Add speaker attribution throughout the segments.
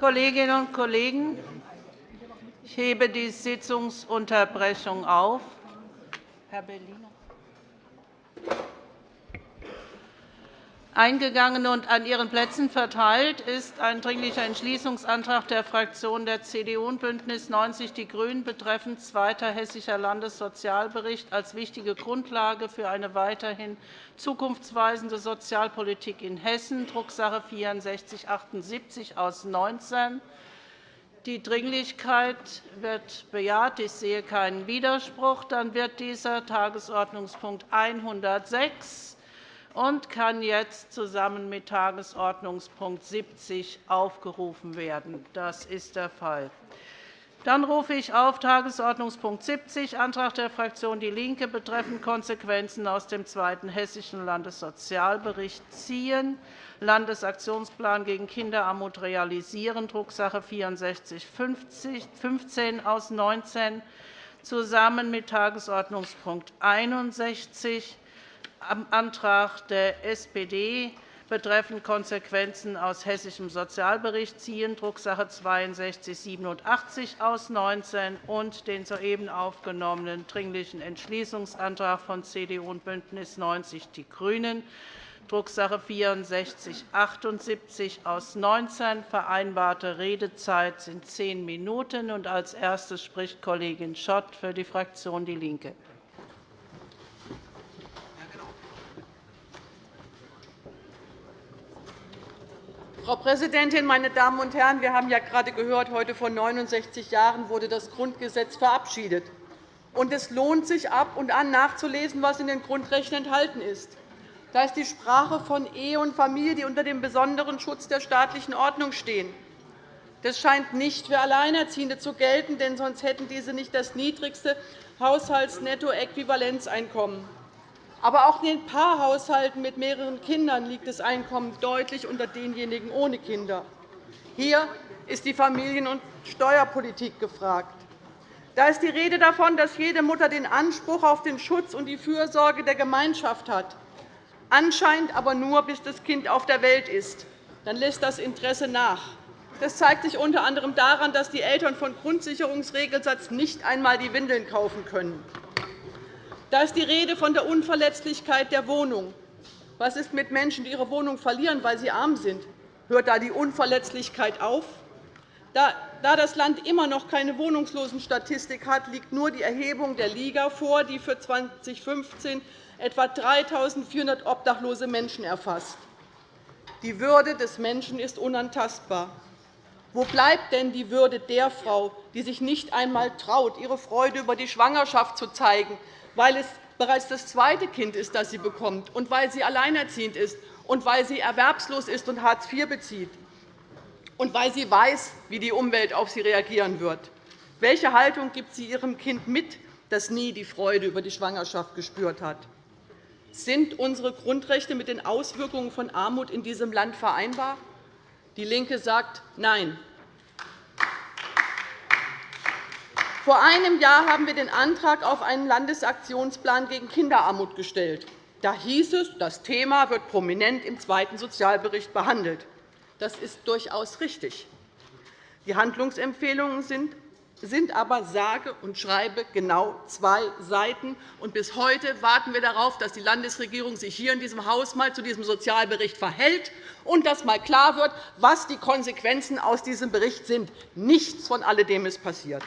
Speaker 1: Kolleginnen und Kollegen, ich hebe die Sitzungsunterbrechung auf. Herr Bellino. Eingegangen und an Ihren Plätzen verteilt ist ein Dringlicher Entschließungsantrag der Fraktionen der CDU und BÜNDNIS 90 die GRÜNEN betreffend zweiter Hessischer Landessozialbericht als wichtige Grundlage für eine weiterhin zukunftsweisende Sozialpolitik in Hessen, Drucksache 19 /6478 aus 19. Die Dringlichkeit wird bejaht. Ich sehe keinen Widerspruch. Dann wird dieser Tagesordnungspunkt 106 und kann jetzt zusammen mit Tagesordnungspunkt 70 aufgerufen werden. Das ist der Fall. Dann rufe ich auf Tagesordnungspunkt 70, Antrag der Fraktion DIE LINKE betreffend Konsequenzen aus dem zweiten Hessischen Landessozialbericht ziehen, Landesaktionsplan gegen Kinderarmut realisieren, Drucksache 19 /6415 aus 19, zusammen mit Tagesordnungspunkt 61, Antrag der SPD betreffend Konsequenzen aus hessischem Sozialbericht ziehen, Drucksache 19 aus 19 und den soeben aufgenommenen Dringlichen Entschließungsantrag von CDU und BÜNDNIS 90 die GRÜNEN, Drucksache 19 aus 19. Vereinbarte Redezeit sind zehn Minuten. Als Erste spricht Kollegin Schott für die Fraktion DIE LINKE.
Speaker 2: Frau Präsidentin, meine Damen und Herren! Wir haben ja gerade gehört, heute vor 69 Jahren wurde das Grundgesetz verabschiedet. Und es lohnt sich, ab und an nachzulesen, was in den Grundrechten enthalten ist. Da ist die Sprache von Ehe und Familie, die unter dem besonderen Schutz der staatlichen Ordnung stehen. Das scheint nicht für Alleinerziehende zu gelten, denn sonst hätten diese nicht das niedrigste Haushaltsnettoäquivalenzeinkommen. Aber auch in den Paarhaushalten mit mehreren Kindern liegt das Einkommen deutlich unter denjenigen ohne Kinder. Hier ist die Familien- und Steuerpolitik gefragt. Da ist die Rede davon, dass jede Mutter den Anspruch auf den Schutz und die Fürsorge der Gemeinschaft hat, anscheinend aber nur, bis das Kind auf der Welt ist. Dann lässt das Interesse nach. Das zeigt sich unter anderem daran, dass die Eltern von Grundsicherungsregelsatz nicht einmal die Windeln kaufen können. Da ist die Rede von der Unverletzlichkeit der Wohnung. Was ist mit Menschen, die ihre Wohnung verlieren, weil sie arm sind? Hört da die Unverletzlichkeit auf? Da das Land immer noch keine Wohnungslosenstatistik hat, liegt nur die Erhebung der Liga vor, die für 2015 etwa 3.400 obdachlose Menschen erfasst. Die Würde des Menschen ist unantastbar. Wo bleibt denn die Würde der Frau, die sich nicht einmal traut, ihre Freude über die Schwangerschaft zu zeigen, weil es bereits das zweite Kind ist, das sie bekommt, und weil sie alleinerziehend ist, und weil sie erwerbslos ist und Hartz IV bezieht, und weil sie weiß, wie die Umwelt auf sie reagieren wird. Welche Haltung gibt sie ihrem Kind mit, das nie die Freude über die Schwangerschaft gespürt hat? Sind unsere Grundrechte mit den Auswirkungen von Armut in diesem Land vereinbar? DIE LINKE sagt Nein. Vor einem Jahr haben wir den Antrag auf einen Landesaktionsplan gegen Kinderarmut gestellt. Da hieß es, das Thema wird prominent im zweiten Sozialbericht behandelt. Das ist durchaus richtig. Die Handlungsempfehlungen sind aber sage und schreibe genau zwei Seiten. Und bis heute warten wir darauf, dass die Landesregierung sich hier in diesem Haus mal zu diesem Sozialbericht verhält und dass mal klar wird, was die Konsequenzen aus diesem Bericht sind. Nichts von alledem ist passiert.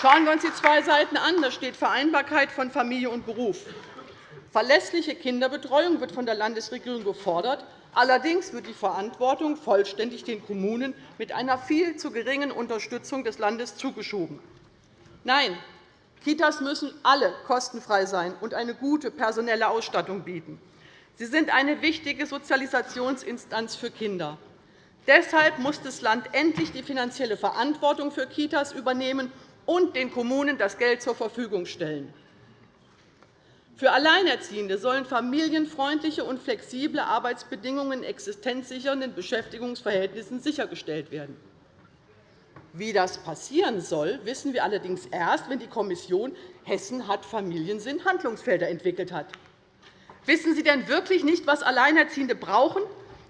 Speaker 2: Schauen wir uns die zwei Seiten an. Da steht Vereinbarkeit von Familie und Beruf. Verlässliche Kinderbetreuung wird von der Landesregierung gefordert. Allerdings wird die Verantwortung vollständig den Kommunen mit einer viel zu geringen Unterstützung des Landes zugeschoben. Nein, Kitas müssen alle kostenfrei sein und eine gute personelle Ausstattung bieten. Sie sind eine wichtige Sozialisationsinstanz für Kinder. Deshalb muss das Land endlich die finanzielle Verantwortung für Kitas übernehmen und den Kommunen das Geld zur Verfügung stellen. Für Alleinerziehende sollen familienfreundliche und flexible Arbeitsbedingungen in existenzsichernden Beschäftigungsverhältnissen sichergestellt werden. Wie das passieren soll, wissen wir allerdings erst, wenn die Kommission Hessen hat Familiensinn Handlungsfelder entwickelt hat. Wissen Sie denn wirklich nicht, was Alleinerziehende brauchen?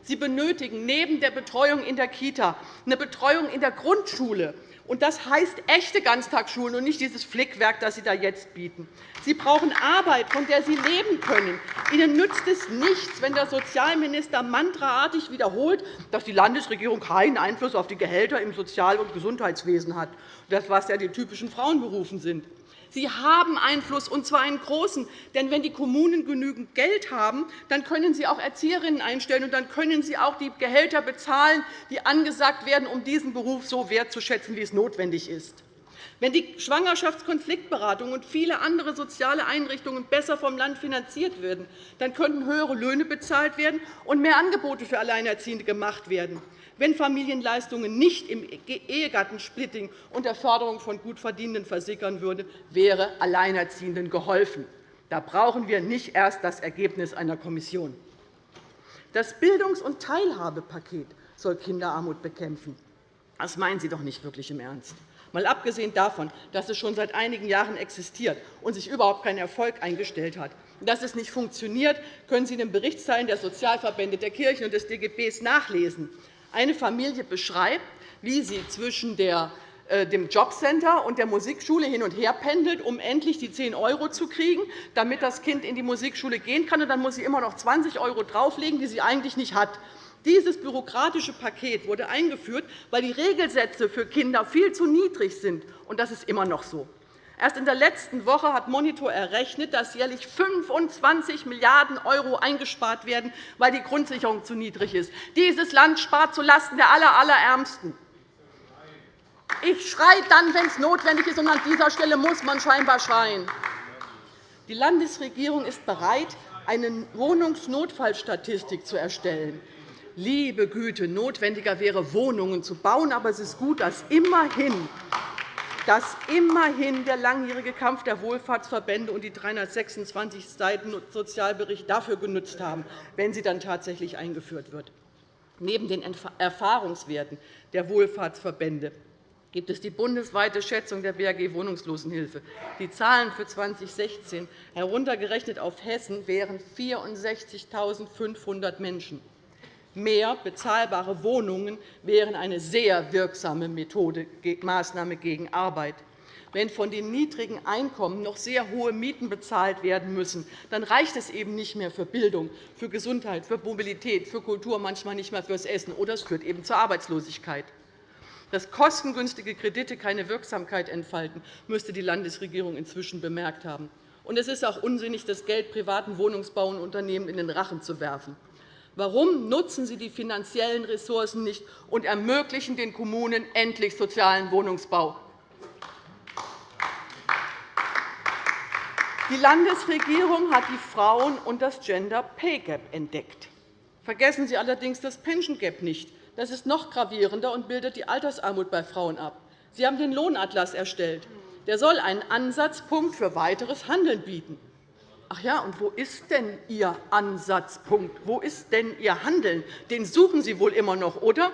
Speaker 2: Sie benötigen neben der Betreuung in der Kita eine Betreuung in der Grundschule. Und das heißt echte Ganztagsschulen und nicht dieses Flickwerk, das Sie da jetzt bieten. Sie brauchen Arbeit, von der Sie leben können. Ihnen nützt es nichts, wenn der Sozialminister mantraartig wiederholt, dass die Landesregierung keinen Einfluss auf die Gehälter im Sozial- und Gesundheitswesen hat, das was ja die typischen Frauenberufen sind. Sie haben Einfluss, und zwar einen großen. Denn wenn die Kommunen genügend Geld haben, dann können sie auch Erzieherinnen einstellen, und dann können sie auch die Gehälter bezahlen, die angesagt werden, um diesen Beruf so wertzuschätzen, wie es notwendig ist. Wenn die Schwangerschaftskonfliktberatung und viele andere soziale Einrichtungen besser vom Land finanziert würden, dann könnten höhere Löhne bezahlt werden und mehr Angebote für Alleinerziehende gemacht werden. Wenn Familienleistungen nicht im Ehegattensplitting und der Förderung von Gutverdienenden versickern würden, wäre Alleinerziehenden geholfen. Da brauchen wir nicht erst das Ergebnis einer Kommission. Das Bildungs- und Teilhabepaket soll Kinderarmut bekämpfen. Das meinen Sie doch nicht wirklich im Ernst. Mal abgesehen davon, dass es schon seit einigen Jahren existiert und sich überhaupt kein Erfolg eingestellt hat. Dass es nicht funktioniert, können Sie in den Berichtsteilen der Sozialverbände, der Kirchen und des DGB nachlesen eine Familie beschreibt, wie sie zwischen äh, dem Jobcenter und der Musikschule hin und her pendelt, um endlich die 10 € zu kriegen, damit das Kind in die Musikschule gehen kann. dann muss sie immer noch 20 € drauflegen, die sie eigentlich nicht hat. Dieses bürokratische Paket wurde eingeführt, weil die Regelsätze für Kinder viel zu niedrig sind. Und das ist immer noch so. Erst in der letzten Woche hat Monitor errechnet, dass jährlich 25 Milliarden € eingespart werden, weil die Grundsicherung zu niedrig ist. Dieses Land spart zulasten der Allerärmsten. Ich schreie dann, wenn es notwendig ist, und an dieser Stelle muss man scheinbar schreien. Die Landesregierung ist bereit, eine Wohnungsnotfallstatistik zu erstellen. Liebe Güte, notwendiger wäre, Wohnungen zu bauen. Aber es ist gut, dass immerhin dass immerhin der langjährige Kampf der Wohlfahrtsverbände und die 326 Seiten Sozialbericht dafür genutzt haben, wenn sie dann tatsächlich eingeführt wird. Neben den Erfahrungswerten der Wohlfahrtsverbände gibt es die bundesweite Schätzung der BAG Wohnungslosenhilfe. Die Zahlen für 2016, heruntergerechnet auf Hessen, wären 64.500 Menschen. Mehr bezahlbare Wohnungen wären eine sehr wirksame Methode, Maßnahme gegen Arbeit. Wenn von den niedrigen Einkommen noch sehr hohe Mieten bezahlt werden müssen, dann reicht es eben nicht mehr für Bildung, für Gesundheit, für Mobilität, für Kultur, manchmal nicht mehr fürs Essen, oder es führt eben zur Arbeitslosigkeit. Dass kostengünstige Kredite keine Wirksamkeit entfalten, müsste die Landesregierung inzwischen bemerkt haben. Und es ist auch unsinnig, das Geld privaten Wohnungsbauunternehmen in den Rachen zu werfen. Warum nutzen Sie die finanziellen Ressourcen nicht und ermöglichen den Kommunen endlich sozialen Wohnungsbau? Die Landesregierung hat die Frauen- und das Gender Pay Gap entdeckt. Vergessen Sie allerdings das Pension Gap nicht. Das ist noch gravierender und bildet die Altersarmut bei Frauen ab. Sie haben den Lohnatlas erstellt. Der soll einen Ansatzpunkt für weiteres Handeln bieten. Ach ja, und wo ist denn Ihr Ansatzpunkt? Wo ist denn Ihr Handeln? Den suchen Sie wohl immer noch, oder?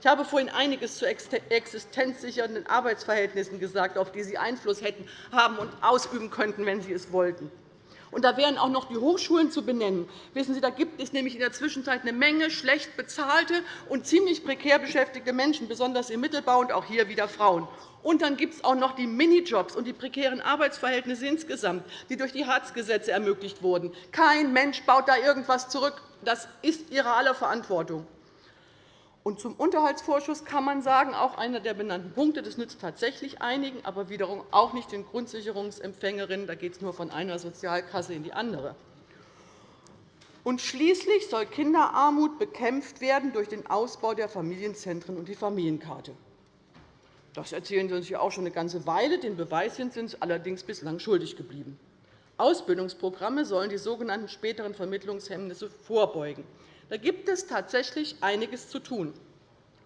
Speaker 2: Ich habe vorhin einiges zu existenzsichernden Arbeitsverhältnissen gesagt, auf die Sie Einfluss hätten, haben und ausüben könnten, wenn Sie es wollten. Und da wären auch noch die Hochschulen zu benennen. Wissen Sie, da gibt es nämlich in der Zwischenzeit eine Menge schlecht bezahlte und ziemlich prekär beschäftigte Menschen, besonders im Mittelbau und auch hier wieder Frauen. Und dann gibt es auch noch die Minijobs und die prekären Arbeitsverhältnisse insgesamt, die durch die Hartz-Gesetze ermöglicht wurden. Kein Mensch baut da irgendwas zurück. Das ist Ihre aller Verantwortung. Und zum Unterhaltsvorschuss kann man sagen, auch einer der benannten Punkte, das nützt tatsächlich einigen, aber wiederum auch nicht den Grundsicherungsempfängerinnen. Da geht es nur von einer Sozialkasse in die andere. Und schließlich soll Kinderarmut bekämpft werden durch den Ausbau der Familienzentren und die Familienkarte. Das erzählen Sie uns ja auch schon eine ganze Weile. Den Beweis sind Sie uns allerdings bislang schuldig geblieben. Ausbildungsprogramme sollen die sogenannten späteren Vermittlungshemmnisse vorbeugen. Da gibt es tatsächlich einiges zu tun.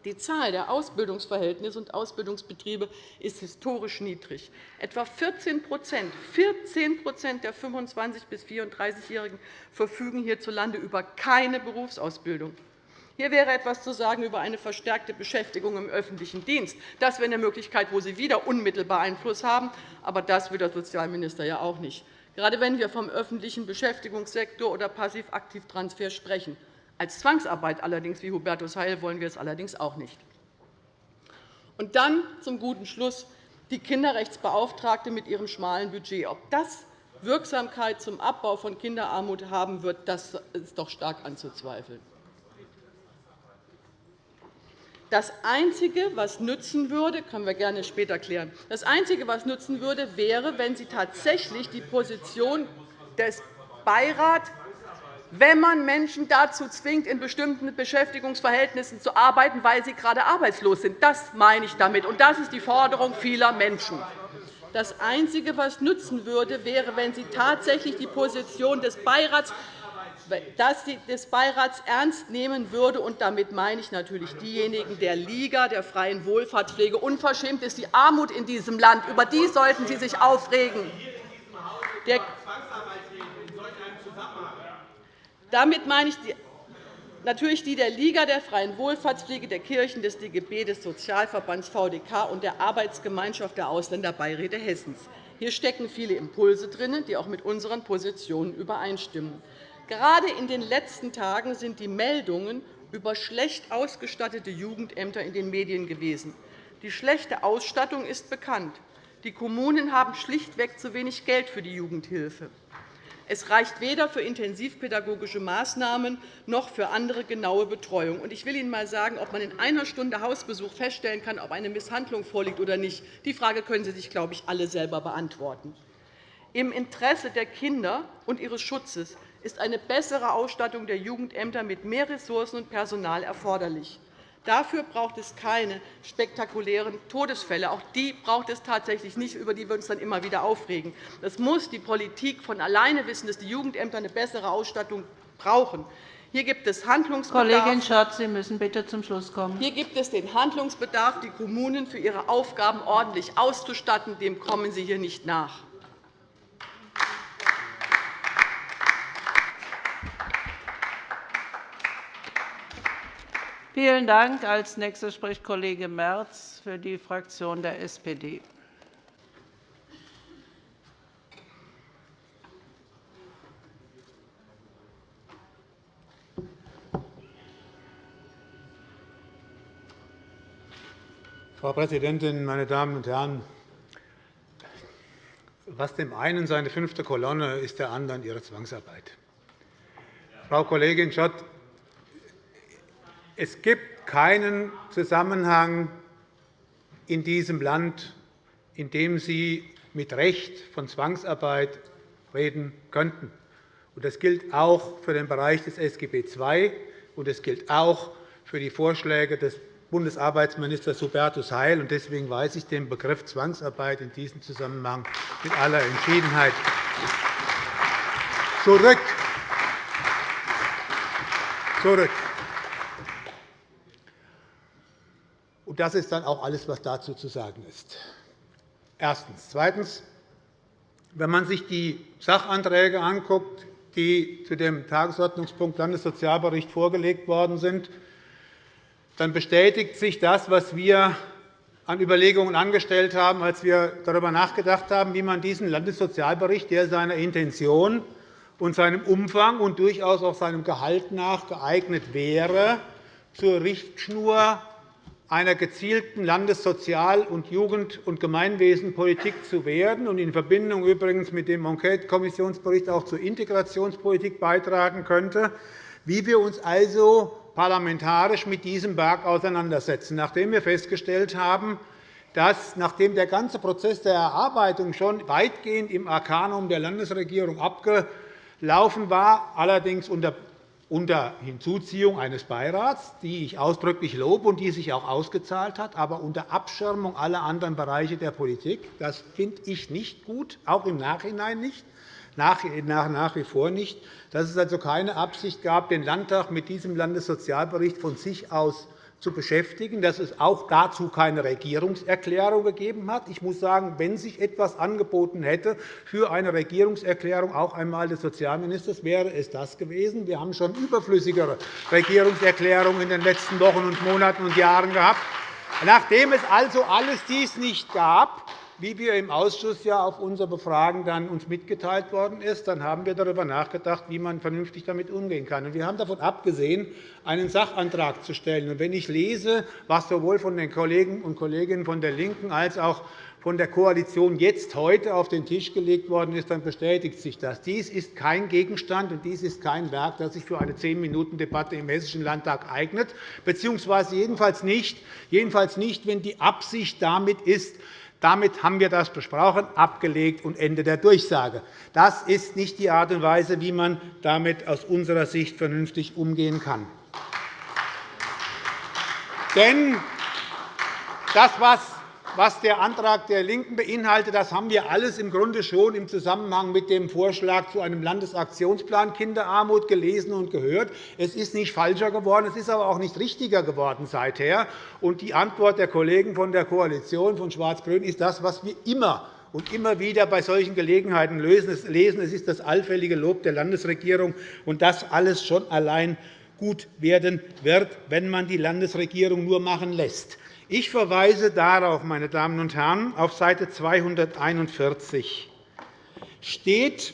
Speaker 2: Die Zahl der Ausbildungsverhältnisse und Ausbildungsbetriebe ist historisch niedrig. Etwa 14 14% der 25- bis 34-Jährigen verfügen hierzulande über keine Berufsausbildung. Hier wäre etwas zu sagen über eine verstärkte Beschäftigung im öffentlichen Dienst. Das wäre eine Möglichkeit, wo Sie wieder unmittelbar Einfluss haben. Aber das will der Sozialminister ja auch nicht. Gerade wenn wir vom öffentlichen Beschäftigungssektor oder Passivaktivtransfer sprechen. Als Zwangsarbeit allerdings, wie Hubertus Heil, wollen wir es allerdings auch nicht. Und dann zum guten Schluss die Kinderrechtsbeauftragte mit ihrem schmalen Budget. Ob das Wirksamkeit zum Abbau von Kinderarmut haben wird, das ist doch stark anzuzweifeln. Das Einzige, was nützen würde, können wir gerne später klären. Das Einzige, was nützen würde, wäre, wenn Sie tatsächlich die Position des Beirats wenn man Menschen dazu zwingt, in bestimmten Beschäftigungsverhältnissen zu arbeiten, weil sie gerade arbeitslos sind. Das meine ich damit, und das ist die Forderung vieler Menschen. Das Einzige, was nützen würde, wäre, wenn Sie tatsächlich die Position des Beirats dass sie des Beirats ernst nehmen würde. Und damit meine ich natürlich diejenigen der Liga der freien Wohlfahrtspflege. Unverschämt ist die Armut in diesem Land. Über die sollten Sie sich aufregen. Damit meine ich natürlich die der Liga der freien Wohlfahrtspflege, der Kirchen, des DGB, des Sozialverbands VDK und der Arbeitsgemeinschaft der Ausländerbeiräte Hessens. Hier stecken viele Impulse drin, die auch mit unseren Positionen übereinstimmen. Gerade in den letzten Tagen sind die Meldungen über schlecht ausgestattete Jugendämter in den Medien gewesen. Die schlechte Ausstattung ist bekannt. Die Kommunen haben schlichtweg zu wenig Geld für die Jugendhilfe. Es reicht weder für intensivpädagogische Maßnahmen noch für andere genaue Betreuung. Ich will Ihnen einmal sagen, ob man in einer Stunde Hausbesuch feststellen kann, ob eine Misshandlung vorliegt oder nicht. Die Frage können Sie sich, glaube ich, alle selber beantworten. Im Interesse der Kinder und ihres Schutzes ist eine bessere Ausstattung der Jugendämter mit mehr Ressourcen und Personal erforderlich. Dafür braucht es keine spektakulären Todesfälle. Auch die braucht es tatsächlich nicht, über die wir uns dann immer wieder aufregen. Das muss die Politik von alleine wissen, dass die Jugendämter eine bessere Ausstattung brauchen. Hier gibt es Handlungsbedarf.
Speaker 1: Kollegin Schardt, Sie müssen bitte zum Schluss kommen.
Speaker 2: Hier gibt es den Handlungsbedarf, die Kommunen für ihre Aufgaben ordentlich auszustatten. Dem kommen Sie hier nicht nach.
Speaker 1: Vielen Dank. Als nächster spricht Kollege Merz für die Fraktion der SPD.
Speaker 3: Frau Präsidentin, meine Damen und Herren! Was dem einen seine fünfte Kolonne ist der anderen ihre Zwangsarbeit. Frau Kollegin Schott, es gibt keinen Zusammenhang in diesem Land, in dem Sie mit Recht von Zwangsarbeit reden könnten. Das gilt auch für den Bereich des SGB II, und es gilt auch für die Vorschläge des Bundesarbeitsministers Hubertus Heil. Deswegen weise ich den Begriff Zwangsarbeit in diesem Zusammenhang mit aller Entschiedenheit zurück. zurück. Und das ist dann auch alles, was dazu zu sagen ist. Erstens. Zweitens. Wenn man sich die Sachanträge anguckt, die zu dem Tagesordnungspunkt Landessozialbericht vorgelegt worden sind, dann bestätigt sich das, was wir an Überlegungen angestellt haben, als wir darüber nachgedacht haben, wie man diesen Landessozialbericht, der seiner Intention und seinem Umfang und durchaus auch seinem Gehalt nach geeignet wäre, zur Richtschnur einer gezielten Landessozial- und Jugend- und Gemeinwesenpolitik zu werden und in Verbindung übrigens mit dem Enquete-Kommissionsbericht auch zur Integrationspolitik beitragen könnte, wie wir uns also parlamentarisch mit diesem Berg auseinandersetzen, nachdem wir festgestellt haben, dass, nachdem der ganze Prozess der Erarbeitung schon weitgehend im Arkanum der Landesregierung abgelaufen war, allerdings unter unter Hinzuziehung eines Beirats, die ich ausdrücklich lobe und die sich auch ausgezahlt hat, aber unter Abschirmung aller anderen Bereiche der Politik. Das finde ich nicht gut, auch im Nachhinein nicht, nach wie vor nicht, dass es also keine Absicht gab, den Landtag mit diesem Landessozialbericht von sich aus zu beschäftigen, dass es auch dazu keine Regierungserklärung gegeben hat. Ich muss sagen, wenn sich etwas angeboten hätte für eine Regierungserklärung auch einmal des Sozialministers, wäre es das gewesen. Wir haben schon überflüssigere Regierungserklärungen in den letzten Wochen und Monaten und Jahren gehabt. Nachdem es also alles dies nicht gab, wie wir im Ausschuss ja auf unser Befragen dann uns mitgeteilt worden ist, dann haben wir darüber nachgedacht, wie man vernünftig damit umgehen kann. Wir haben davon abgesehen, einen Sachantrag zu stellen. wenn ich lese, was sowohl von den Kollegen und Kolleginnen von der LINKEN als auch von der Koalition jetzt heute auf den Tisch gelegt worden ist, dann bestätigt sich das. Dies ist kein Gegenstand und dies ist kein Werk, das sich für eine Zehn-Minuten-Debatte im Hessischen Landtag eignet, beziehungsweise jedenfalls nicht, jedenfalls nicht, wenn die Absicht damit ist, damit haben wir das besprochen, abgelegt und Ende der Durchsage. Das ist nicht die Art und Weise, wie man damit aus unserer Sicht vernünftig umgehen kann. Denn das, was was der Antrag der LINKEN beinhaltet, das haben wir alles im Grunde schon im Zusammenhang mit dem Vorschlag zu einem Landesaktionsplan Kinderarmut gelesen und gehört. Es ist nicht falscher geworden, es ist aber auch nicht richtiger geworden seither. Und die Antwort der Kollegen von der Koalition von Schwarz-Grün ist das, was wir immer und immer wieder bei solchen Gelegenheiten lesen. Es ist das allfällige Lob der Landesregierung, und das alles schon allein gut werden wird, wenn man die Landesregierung nur machen lässt. Ich verweise darauf, meine Damen und Herren, auf Seite 241 steht,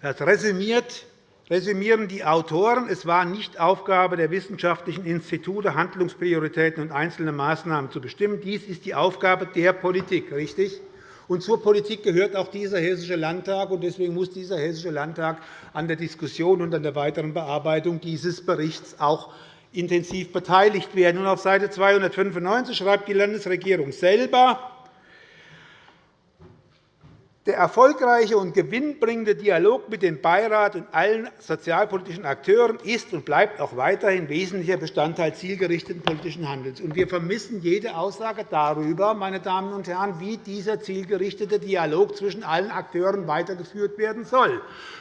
Speaker 3: das resümiert resümieren die Autoren, es war nicht Aufgabe der wissenschaftlichen Institute, Handlungsprioritäten und einzelne Maßnahmen zu bestimmen. Dies ist die Aufgabe der Politik. Richtig? Und zur Politik gehört auch dieser Hessische Landtag. Deswegen muss dieser Hessische Landtag an der Diskussion und an der weiteren Bearbeitung dieses Berichts auch intensiv beteiligt werden. auf Seite 295 schreibt die Landesregierung selber, der erfolgreiche und gewinnbringende Dialog mit dem Beirat und allen sozialpolitischen Akteuren ist und bleibt auch weiterhin wesentlicher Bestandteil zielgerichteten politischen Handelns. Wir vermissen jede Aussage darüber, meine Damen und Herren, wie dieser zielgerichtete Dialog zwischen allen Akteuren weitergeführt werden soll.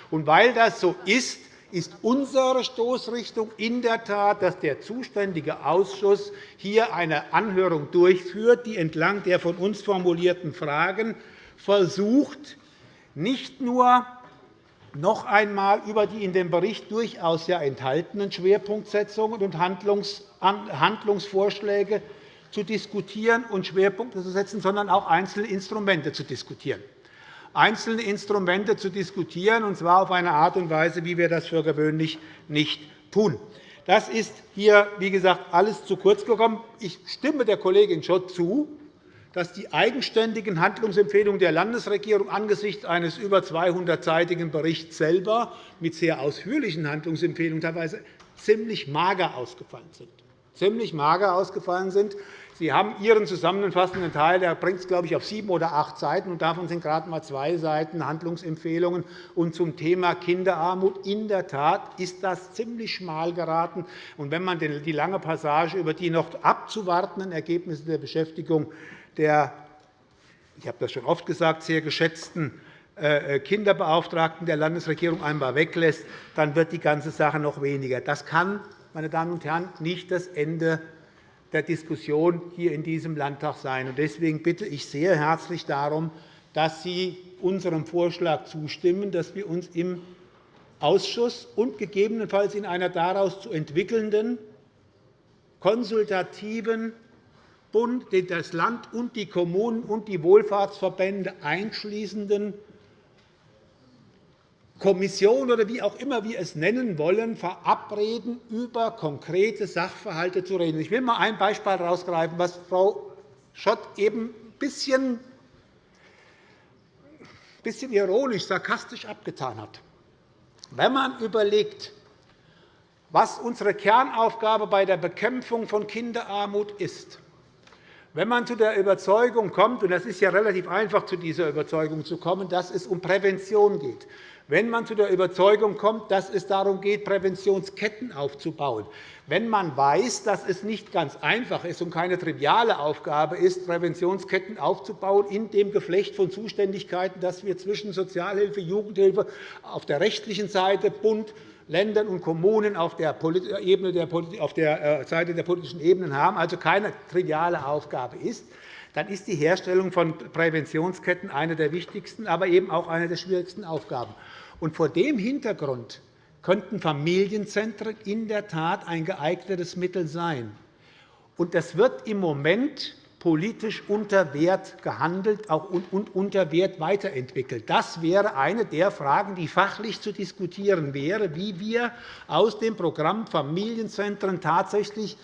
Speaker 3: Und weil das so ist, ist unsere Stoßrichtung in der Tat, dass der zuständige Ausschuss hier eine Anhörung durchführt, die entlang der von uns formulierten Fragen versucht, nicht nur noch einmal über die in dem Bericht durchaus ja enthaltenen Schwerpunktsetzungen und Handlungsvorschläge zu diskutieren und Schwerpunkte zu setzen, sondern auch einzelne Instrumente zu diskutieren einzelne Instrumente zu diskutieren, und zwar auf eine Art und Weise, wie wir das für gewöhnlich nicht tun. Das ist hier, wie gesagt, alles zu kurz gekommen. Ich stimme der Kollegin Schott zu, dass die eigenständigen Handlungsempfehlungen der Landesregierung angesichts eines über 200-seitigen Berichts selber mit sehr ausführlichen Handlungsempfehlungen teilweise ziemlich mager ausgefallen sind. Ziemlich mager ausgefallen sind. Sie haben Ihren zusammenfassenden Teil, der bringt es, glaube ich, auf sieben oder acht Seiten, und davon sind gerade einmal zwei Seiten Handlungsempfehlungen. Und zum Thema Kinderarmut in der Tat ist das ziemlich schmal geraten. Und wenn man die lange Passage über die noch abzuwartenden Ergebnisse der Beschäftigung der ich habe das schon oft gesagt, sehr geschätzten äh, Kinderbeauftragten der Landesregierung einmal weglässt, dann wird die ganze Sache noch weniger. Das kann, meine Damen und Herren, nicht das Ende der Diskussion hier in diesem Landtag sein. Deswegen bitte ich sehr herzlich darum, dass Sie unserem Vorschlag zustimmen, dass wir uns im Ausschuss und gegebenenfalls in einer daraus zu entwickelnden konsultativen Bund, das Land und die Kommunen und die Wohlfahrtsverbände einschließenden Kommission oder wie auch immer wir es nennen wollen, verabreden, über konkrete Sachverhalte zu reden. Ich will einmal ein Beispiel herausgreifen, was Frau Schott eben ein bisschen, bisschen ironisch, sarkastisch abgetan hat. Wenn man überlegt, was unsere Kernaufgabe bei der Bekämpfung von Kinderarmut ist, wenn man zu der Überzeugung kommt, und es ist ja relativ einfach, zu dieser Überzeugung zu kommen, dass es um Prävention geht, wenn man zu der Überzeugung kommt, dass es darum geht, Präventionsketten aufzubauen, wenn man weiß, dass es nicht ganz einfach ist und keine triviale Aufgabe ist, Präventionsketten aufzubauen in dem Geflecht von Zuständigkeiten, das wir zwischen Sozialhilfe, Jugendhilfe auf der rechtlichen Seite, Bund, Ländern und Kommunen auf der, auf der äh, Seite der politischen Ebenen haben, also keine triviale Aufgabe ist, dann ist die Herstellung von Präventionsketten eine der wichtigsten, aber eben auch eine der schwierigsten Aufgaben. Und vor dem Hintergrund könnten Familienzentren in der Tat ein geeignetes Mittel sein. Und das wird im Moment politisch unter Wert gehandelt und unter Wert weiterentwickelt. Das wäre eine der Fragen, die fachlich zu diskutieren wäre, wie wir aus dem Programm Familienzentren tatsächlich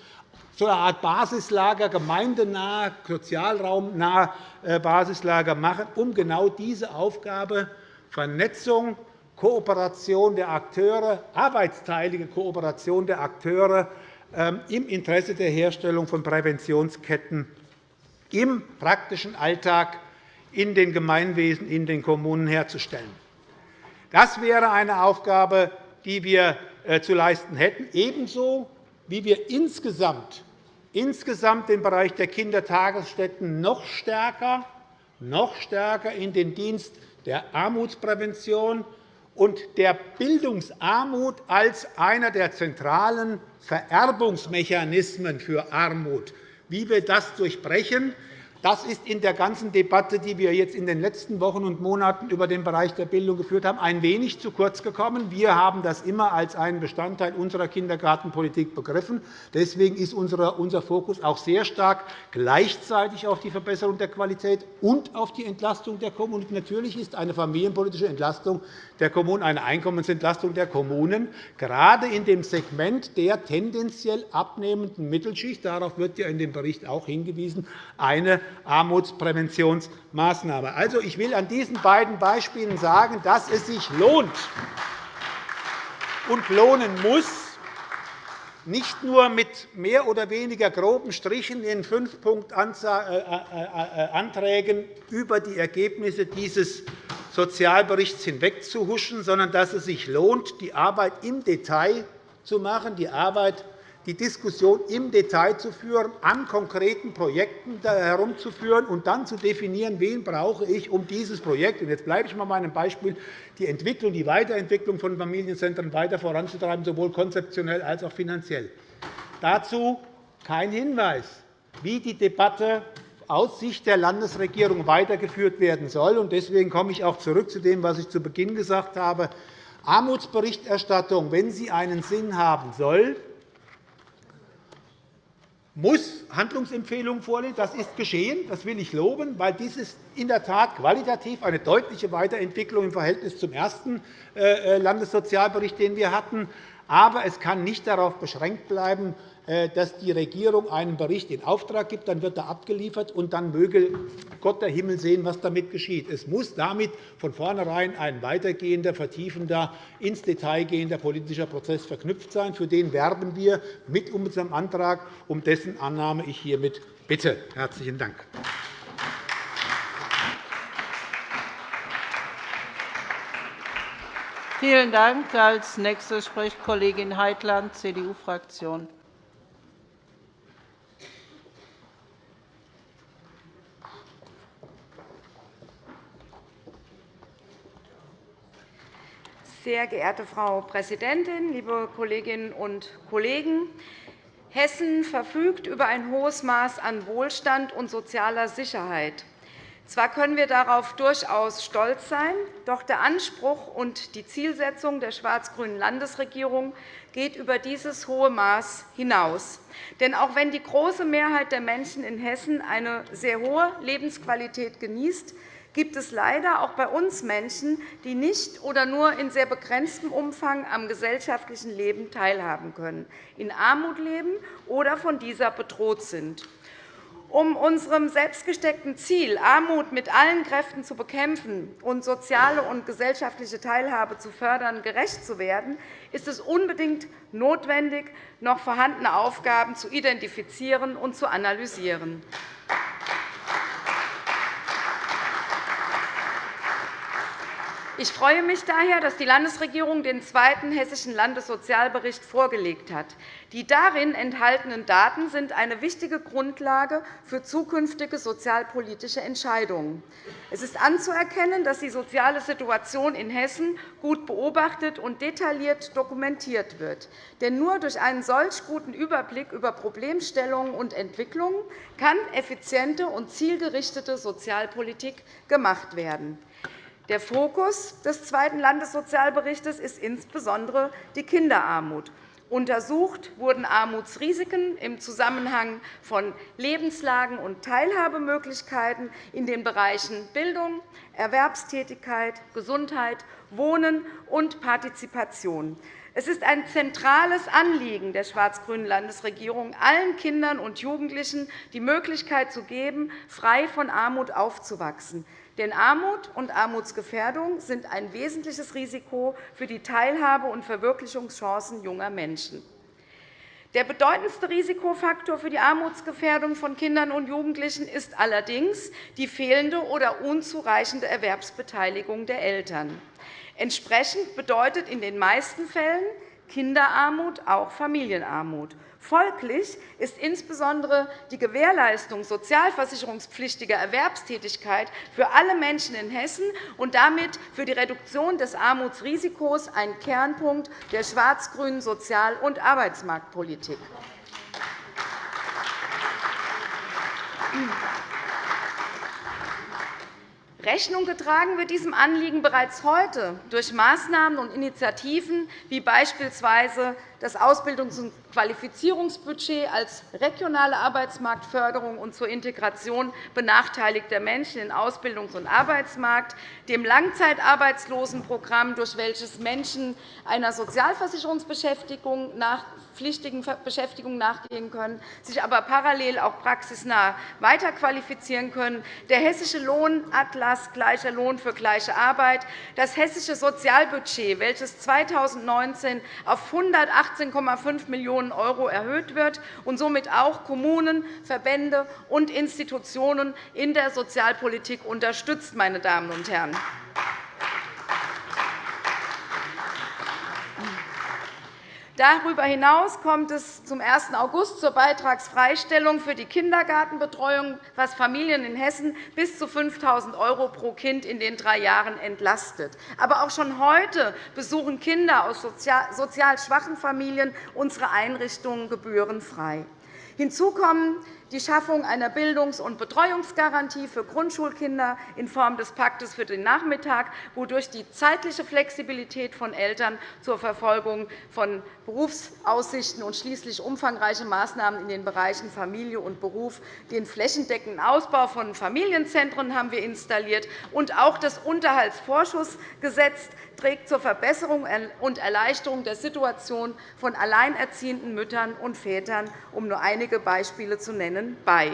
Speaker 3: so eine Art Basislager, gemeindenah, sozialraumnah äh, Basislager machen, um genau diese Aufgabe Vernetzung, Kooperation der Akteure, arbeitsteilige Kooperation der Akteure ähm, im Interesse der Herstellung von Präventionsketten im praktischen Alltag in den Gemeinwesen, in den Kommunen herzustellen. Das wäre eine Aufgabe, die wir äh, zu leisten hätten, ebenso wie wir insgesamt, insgesamt den Bereich der Kindertagesstätten noch stärker, noch stärker in den Dienst der Armutsprävention und der Bildungsarmut als einer der zentralen Vererbungsmechanismen für Armut, wie wir das durchbrechen, das ist in der ganzen Debatte, die wir jetzt in den letzten Wochen und Monaten über den Bereich der Bildung geführt haben, ein wenig zu kurz gekommen. Wir haben das immer als einen Bestandteil unserer Kindergartenpolitik begriffen. Deswegen ist unser Fokus auch sehr stark gleichzeitig auf die Verbesserung der Qualität und auf die Entlastung der Kommunen. Natürlich ist eine familienpolitische Entlastung der Kommunen eine Einkommensentlastung der Kommunen, gerade in dem Segment der tendenziell abnehmenden Mittelschicht. Darauf wird ja in dem Bericht auch hingewiesen, eine Armutspräventionsmaßnahme. Also, ich will an diesen beiden Beispielen sagen, dass es sich lohnt und lohnen muss, nicht nur mit mehr oder weniger groben Strichen in fünf Punktanträgen über die Ergebnisse dieses Sozialberichts hinwegzuhuschen, sondern dass es sich lohnt, die Arbeit im Detail zu machen, die Arbeit die Diskussion im Detail zu führen, an konkreten Projekten herumzuführen und dann zu definieren, wen brauche ich, um dieses Projekt – jetzt bleibe ich bei meinem Beispiel – die Entwicklung, die Weiterentwicklung von Familienzentren weiter voranzutreiben, sowohl konzeptionell als auch finanziell. Dazu kein Hinweis, wie die Debatte aus Sicht der Landesregierung weitergeführt werden soll. Deswegen komme ich auch zurück zu dem, was ich zu Beginn gesagt habe. Armutsberichterstattung, wenn sie einen Sinn haben soll, muss Handlungsempfehlungen vorlegen. Das ist geschehen. Das will ich loben, weil dies ist in der Tat qualitativ eine deutliche Weiterentwicklung im Verhältnis zum ersten äh, äh, Landessozialbericht, den wir hatten. Aber es kann nicht darauf beschränkt bleiben, dass die Regierung einen Bericht in Auftrag gibt, dann wird er abgeliefert, und dann möge Gott der Himmel sehen, was damit geschieht. Es muss damit von vornherein ein weitergehender, vertiefender, ins Detail gehender politischer Prozess verknüpft sein. Für den werben wir mit unserem Antrag, um dessen Annahme ich hiermit bitte. – Herzlichen Dank.
Speaker 1: Vielen Dank. – Als Nächste spricht Kollegin Heitland, CDU-Fraktion.
Speaker 4: Sehr geehrte Frau Präsidentin, liebe Kolleginnen und Kollegen! Hessen verfügt über ein hohes Maß an Wohlstand und sozialer Sicherheit. Zwar können wir darauf durchaus stolz sein, doch der Anspruch und die Zielsetzung der schwarz-grünen Landesregierung geht über dieses hohe Maß hinaus. Denn auch wenn die große Mehrheit der Menschen in Hessen eine sehr hohe Lebensqualität genießt, gibt es leider auch bei uns Menschen, die nicht oder nur in sehr begrenztem Umfang am gesellschaftlichen Leben teilhaben können, in Armut leben oder von dieser bedroht sind. Um unserem selbstgesteckten Ziel, Armut mit allen Kräften zu bekämpfen und soziale und gesellschaftliche Teilhabe zu fördern, gerecht zu werden, ist es unbedingt notwendig, noch vorhandene Aufgaben zu identifizieren und zu analysieren. Ich freue mich daher, dass die Landesregierung den zweiten Hessischen Landessozialbericht vorgelegt hat. Die darin enthaltenen Daten sind eine wichtige Grundlage für zukünftige sozialpolitische Entscheidungen. Es ist anzuerkennen, dass die soziale Situation in Hessen gut beobachtet und detailliert dokumentiert wird. Denn nur durch einen solch guten Überblick über Problemstellungen und Entwicklungen kann effiziente und zielgerichtete Sozialpolitik gemacht werden. Der Fokus des zweiten Landessozialberichts ist insbesondere die Kinderarmut. Untersucht wurden Armutsrisiken im Zusammenhang von Lebenslagen und Teilhabemöglichkeiten in den Bereichen Bildung, Erwerbstätigkeit, Gesundheit, Wohnen und Partizipation. Es ist ein zentrales Anliegen der schwarz-grünen Landesregierung, allen Kindern und Jugendlichen die Möglichkeit zu geben, frei von Armut aufzuwachsen. Denn Armut und Armutsgefährdung sind ein wesentliches Risiko für die Teilhabe und Verwirklichungschancen junger Menschen. Der bedeutendste Risikofaktor für die Armutsgefährdung von Kindern und Jugendlichen ist allerdings die fehlende oder unzureichende Erwerbsbeteiligung der Eltern. Entsprechend bedeutet in den meisten Fällen Kinderarmut auch Familienarmut. Folglich ist insbesondere die Gewährleistung sozialversicherungspflichtiger Erwerbstätigkeit für alle Menschen in Hessen und damit für die Reduktion des Armutsrisikos ein Kernpunkt der schwarz-grünen Sozial- und Arbeitsmarktpolitik. Rechnung getragen wird diesem Anliegen bereits heute durch Maßnahmen und Initiativen wie beispielsweise das Ausbildungs- und Qualifizierungsbudget als regionale Arbeitsmarktförderung und zur Integration benachteiligter Menschen in Ausbildungs- und Arbeitsmarkt, dem Langzeitarbeitslosenprogramm, durch welches Menschen einer Sozialversicherungsbeschäftigung nach pflichtigen Beschäftigung nachgehen können, sich aber parallel auch praxisnah weiterqualifizieren können, der hessische Lohnatlas Gleicher Lohn für gleiche Arbeit, das hessische Sozialbudget, welches 2019 auf 118,5 Millionen € erhöht wird und somit auch Kommunen, Verbände und Institutionen in der Sozialpolitik unterstützt. Meine Damen und Herren. Darüber hinaus kommt es zum 1. August zur Beitragsfreistellung für die Kindergartenbetreuung, was Familien in Hessen bis zu 5.000 € pro Kind in den drei Jahren entlastet. Aber auch schon heute besuchen Kinder aus sozial schwachen Familien unsere Einrichtungen gebührenfrei. Hinzu kommen die Schaffung einer Bildungs- und Betreuungsgarantie für Grundschulkinder in Form des Paktes für den Nachmittag, wodurch die zeitliche Flexibilität von Eltern zur Verfolgung von Berufsaussichten und schließlich umfangreiche Maßnahmen in den Bereichen Familie und Beruf, den flächendeckenden Ausbau von Familienzentren haben wir installiert und auch das Unterhaltsvorschussgesetz trägt zur Verbesserung und Erleichterung der Situation von alleinerziehenden Müttern und Vätern, um nur einige Beispiele zu nennen, bei.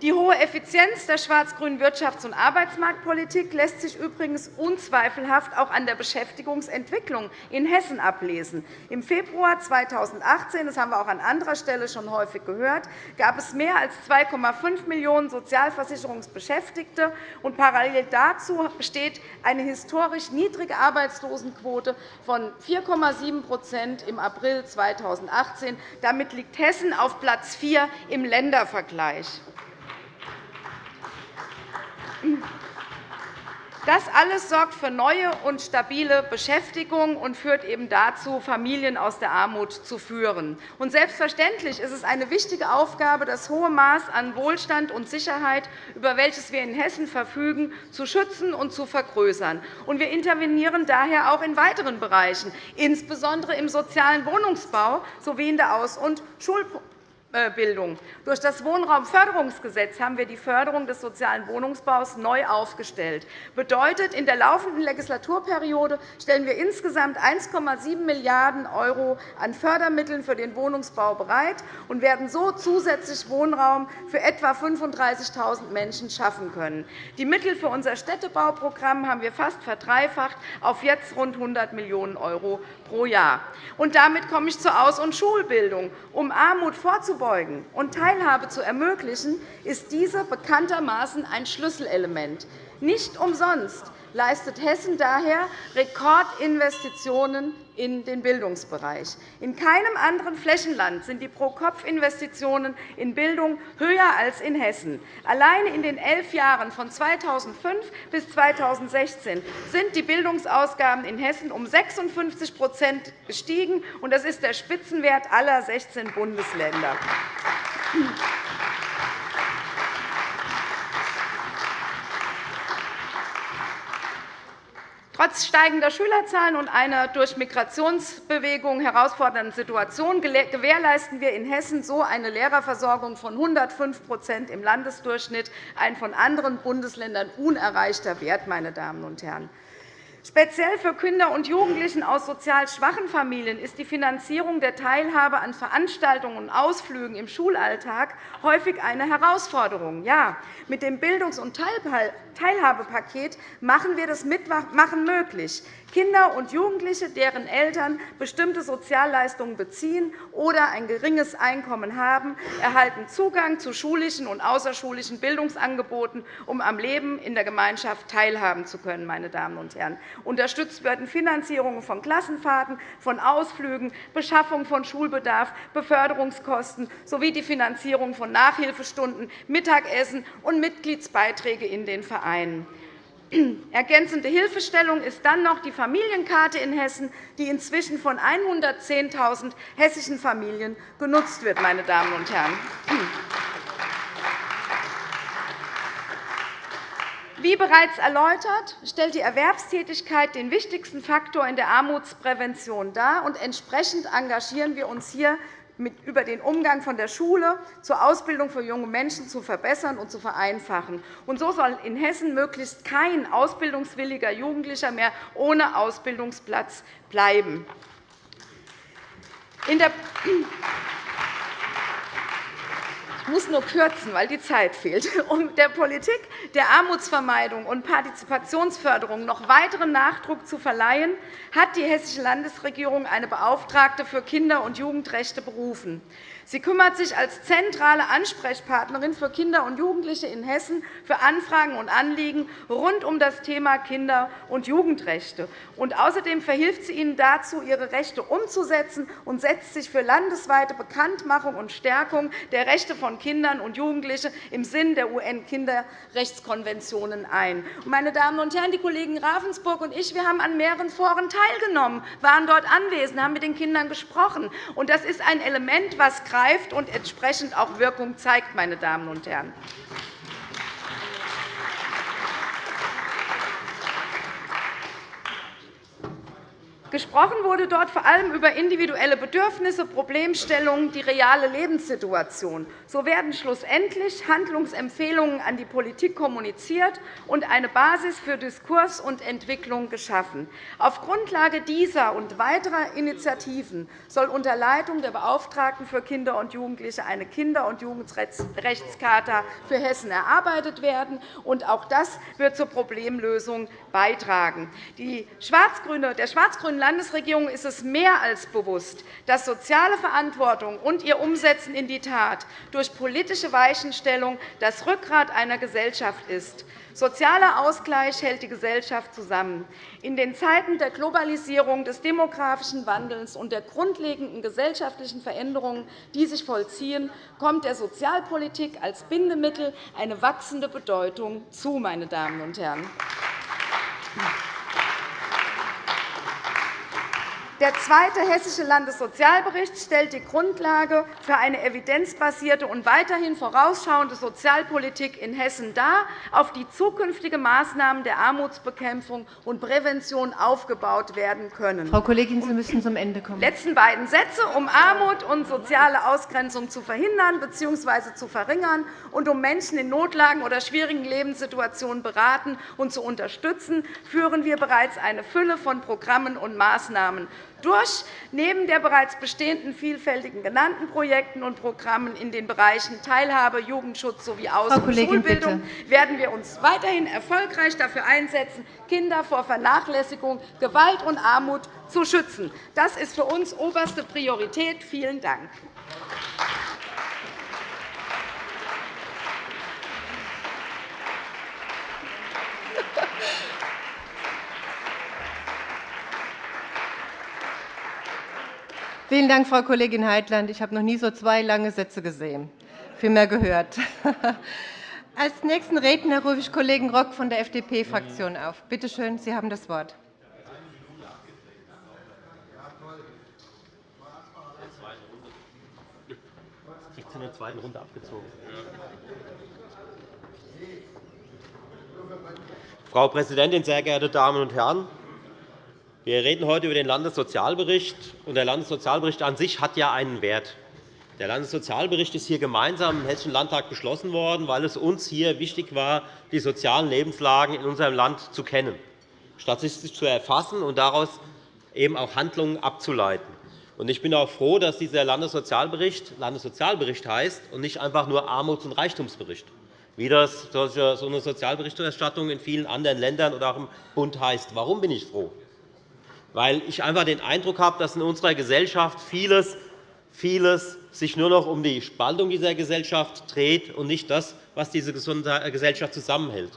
Speaker 4: Die hohe Effizienz der schwarz-grünen Wirtschafts- und Arbeitsmarktpolitik lässt sich übrigens unzweifelhaft auch an der Beschäftigungsentwicklung in Hessen ablesen. Im Februar 2018, das haben wir auch an anderer Stelle schon häufig gehört, gab es mehr als 2,5 Millionen Sozialversicherungsbeschäftigte. und Parallel dazu besteht eine historisch niedrige Arbeitslosenquote von 4,7% im April 2018. Damit liegt Hessen auf Platz 4 im Ländervergleich. Das alles sorgt für neue und stabile Beschäftigung und führt eben dazu, Familien aus der Armut zu führen. Und selbstverständlich ist es eine wichtige Aufgabe, das hohe Maß an Wohlstand und Sicherheit, über welches wir in Hessen verfügen, zu schützen und zu vergrößern. Und wir intervenieren daher auch in weiteren Bereichen, insbesondere im sozialen Wohnungsbau sowie in der Aus- und Schulpolitik. Bildung. Durch das Wohnraumförderungsgesetz haben wir die Förderung des sozialen Wohnungsbaus neu aufgestellt. Das bedeutet, in der laufenden Legislaturperiode stellen wir insgesamt 1,7 Milliarden € an Fördermitteln für den Wohnungsbau bereit und werden so zusätzlich Wohnraum für etwa 35.000 Menschen schaffen können. Die Mittel für unser Städtebauprogramm haben wir fast verdreifacht auf jetzt rund 100 Millionen € pro Jahr. Damit komme ich zur Aus- und Schulbildung. Um Armut vorzubeugen und Teilhabe zu ermöglichen, ist diese bekanntermaßen ein Schlüsselelement. Nicht umsonst leistet Hessen daher Rekordinvestitionen in den Bildungsbereich. In keinem anderen Flächenland sind die Pro-Kopf-Investitionen in Bildung höher als in Hessen. Alleine in den elf Jahren von 2005 bis 2016 sind die Bildungsausgaben in Hessen um 56% gestiegen. Das ist der Spitzenwert aller 16 Bundesländer. Trotz steigender Schülerzahlen und einer durch Migrationsbewegungen herausfordernden Situation gewährleisten wir in Hessen so eine Lehrerversorgung von 105% im Landesdurchschnitt, ein von anderen Bundesländern unerreichter Wert. Meine Damen und Herren. Speziell für Kinder und Jugendliche aus sozial schwachen Familien ist die Finanzierung der Teilhabe an Veranstaltungen und Ausflügen im Schulalltag häufig eine Herausforderung. Ja, mit dem Bildungs- und Teilhabepaket machen wir das Mitmachen möglich. Kinder und Jugendliche, deren Eltern bestimmte Sozialleistungen beziehen oder ein geringes Einkommen haben, erhalten Zugang zu schulischen und außerschulischen Bildungsangeboten, um am Leben in der Gemeinschaft teilhaben zu können. Meine Damen und Herren. Unterstützt werden Finanzierungen von Klassenfahrten, von Ausflügen, Beschaffung von Schulbedarf, Beförderungskosten sowie die Finanzierung von Nachhilfestunden, Mittagessen und Mitgliedsbeiträge in den Vereinen. Ergänzende Hilfestellung ist dann noch die Familienkarte in Hessen, die inzwischen von 110.000 hessischen Familien genutzt wird. Meine Damen und Herren. Wie bereits erläutert, stellt die Erwerbstätigkeit den wichtigsten Faktor in der Armutsprävention dar. und Entsprechend engagieren wir uns hier über den Umgang von der Schule zur Ausbildung für junge Menschen zu verbessern und zu vereinfachen. Und so soll in Hessen möglichst kein ausbildungswilliger Jugendlicher mehr ohne Ausbildungsplatz bleiben. In der muss nur kürzen, weil die Zeit fehlt. Um der Politik der Armutsvermeidung und Partizipationsförderung noch weiteren Nachdruck zu verleihen, hat die Hessische Landesregierung eine Beauftragte für Kinder- und Jugendrechte berufen. Sie kümmert sich als zentrale Ansprechpartnerin für Kinder und Jugendliche in Hessen für Anfragen und Anliegen rund um das Thema Kinder- und Jugendrechte. Und außerdem verhilft sie ihnen dazu, ihre Rechte umzusetzen und setzt sich für landesweite Bekanntmachung und Stärkung der Rechte von Kindern und Jugendlichen im Sinn der UN-Kinderrechtskonventionen ein. Meine Damen und Herren, die Kollegen Ravensburg und ich wir haben an mehreren Foren teilgenommen, waren dort anwesend, haben mit den Kindern gesprochen. Das ist ein Element, das greift und entsprechend auch Wirkung zeigt. Meine Damen und Herren. Gesprochen wurde dort vor allem über individuelle Bedürfnisse, Problemstellungen, die reale Lebenssituation. So werden schlussendlich Handlungsempfehlungen an die Politik kommuniziert und eine Basis für Diskurs und Entwicklung geschaffen. Auf Grundlage dieser und weiterer Initiativen soll unter Leitung der Beauftragten für Kinder und Jugendliche eine Kinder- und Jugendrechtscharta für Hessen erarbeitet werden. Auch das wird zur Problemlösung beitragen. Die schwarz-grüne Landesregierung ist es mehr als bewusst, dass soziale Verantwortung und ihr Umsetzen in die Tat durch politische Weichenstellung das Rückgrat einer Gesellschaft ist. Sozialer Ausgleich hält die Gesellschaft zusammen. In den Zeiten der Globalisierung, des demografischen Wandels und der grundlegenden gesellschaftlichen Veränderungen, die sich vollziehen, kommt der Sozialpolitik als Bindemittel eine wachsende Bedeutung zu. Meine Damen und Herren. Der zweite Hessische Landessozialbericht stellt die Grundlage für eine evidenzbasierte und weiterhin vorausschauende Sozialpolitik in Hessen dar, auf die zukünftige Maßnahmen der Armutsbekämpfung und Prävention aufgebaut werden können.
Speaker 5: Frau Kollegin, Sie müssen zum Ende kommen.
Speaker 4: Die letzten beiden Sätze, um Armut und soziale Ausgrenzung zu verhindern bzw. zu verringern und um Menschen in Notlagen oder schwierigen Lebenssituationen beraten und zu unterstützen, führen wir bereits eine Fülle von Programmen und Maßnahmen durch. Neben der bereits bestehenden vielfältigen genannten Projekten und Programmen in den Bereichen Teilhabe, Jugendschutz sowie Aus- und Schulbildung werden wir uns weiterhin erfolgreich dafür einsetzen, Kinder vor Vernachlässigung, Gewalt und Armut zu schützen. Das ist für uns oberste Priorität. Vielen Dank.
Speaker 5: Vielen Dank, Frau Kollegin Heitland. Ich habe noch nie so zwei lange Sätze gesehen, viel mehr gehört. Als nächsten Redner rufe ich Kollegen Rock von der FDP-Fraktion auf. Bitte schön, Sie haben das Wort.
Speaker 6: in der zweiten Runde abgezogen. Frau Präsidentin, sehr geehrte Damen und Herren! Wir reden heute über den Landessozialbericht. und Der Landessozialbericht an sich hat ja einen Wert. Der Landessozialbericht ist hier gemeinsam im Hessischen Landtag beschlossen worden, weil es uns hier wichtig war, die sozialen Lebenslagen in unserem Land zu kennen, statistisch zu erfassen und daraus eben auch Handlungen abzuleiten. Ich bin auch froh, dass dieser Landessozialbericht Landessozialbericht heißt und nicht einfach nur Armuts- und Reichtumsbericht, wie das so eine Sozialberichterstattung in vielen anderen Ländern oder auch im Bund heißt. Warum bin ich froh? Weil ich einfach den Eindruck habe, dass in unserer Gesellschaft vieles, vieles sich nur noch um die Spaltung dieser Gesellschaft dreht und nicht das, was diese Gesellschaft zusammenhält.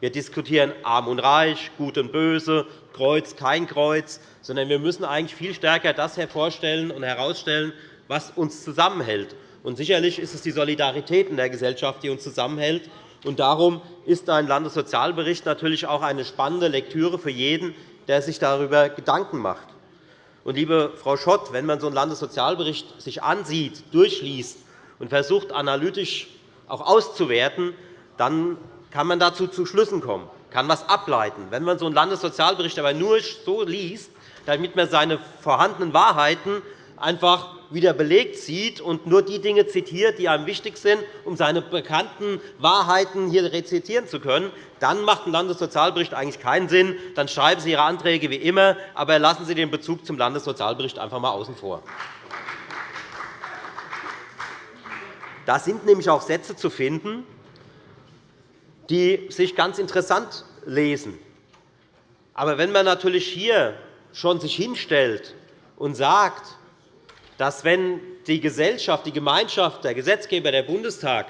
Speaker 6: Wir diskutieren Arm und Reich, Gut und Böse, Kreuz, kein Kreuz, sondern wir müssen eigentlich viel stärker das hervorstellen und herausstellen, was uns zusammenhält. Und sicherlich ist es die Solidarität in der Gesellschaft, die uns zusammenhält. Und darum ist ein Landessozialbericht natürlich auch eine spannende Lektüre für jeden, der sich darüber Gedanken macht. Liebe Frau Schott, wenn man so einen Landessozialbericht sich ansieht, durchliest und versucht, analytisch auch auszuwerten, dann kann man dazu zu Schlüssen kommen, kann etwas ableiten. Wenn man so einen Landessozialbericht aber nur so liest, damit man seine vorhandenen Wahrheiten einfach wieder belegt sieht und nur die Dinge zitiert, die einem wichtig sind, um seine bekannten Wahrheiten hier rezitieren zu können, dann macht ein Landessozialbericht eigentlich keinen Sinn. Dann schreiben Sie Ihre Anträge wie immer, aber lassen Sie den Bezug zum Landessozialbericht einfach einmal außen vor. Da sind nämlich auch Sätze zu finden, die sich ganz interessant lesen. Aber wenn man natürlich hier schon sich hinstellt und sagt, dass wenn die Gesellschaft, die Gemeinschaft, der Gesetzgeber, der Bundestag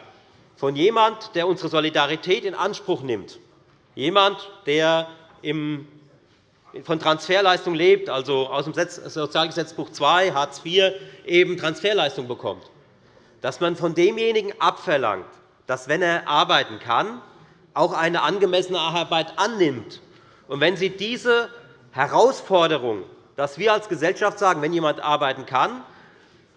Speaker 6: von jemand, der unsere Solidarität in Anspruch nimmt, jemand, der von Transferleistung lebt, also aus dem Sozialgesetzbuch II, Hartz IV, eben Transferleistung bekommt, dass man von demjenigen abverlangt, dass, wenn er arbeiten kann, auch eine angemessene Arbeit annimmt. Und wenn Sie diese Herausforderung, dass wir als Gesellschaft sagen, wenn jemand arbeiten kann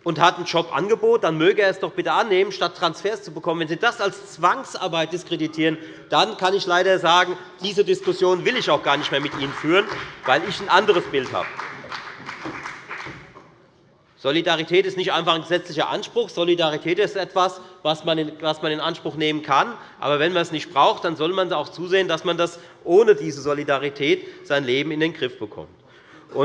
Speaker 6: und hat ein Jobangebot, dann möge er es doch bitte annehmen, statt Transfers zu bekommen. Wenn Sie das als Zwangsarbeit diskreditieren, dann kann ich leider sagen, diese Diskussion will ich auch gar nicht mehr mit Ihnen führen, weil ich ein anderes Bild habe. Solidarität ist nicht einfach ein gesetzlicher Anspruch. Solidarität ist etwas, was man in Anspruch nehmen kann. Aber wenn man es nicht braucht, dann soll man auch zusehen, dass man das ohne diese Solidarität sein Leben in den Griff bekommt.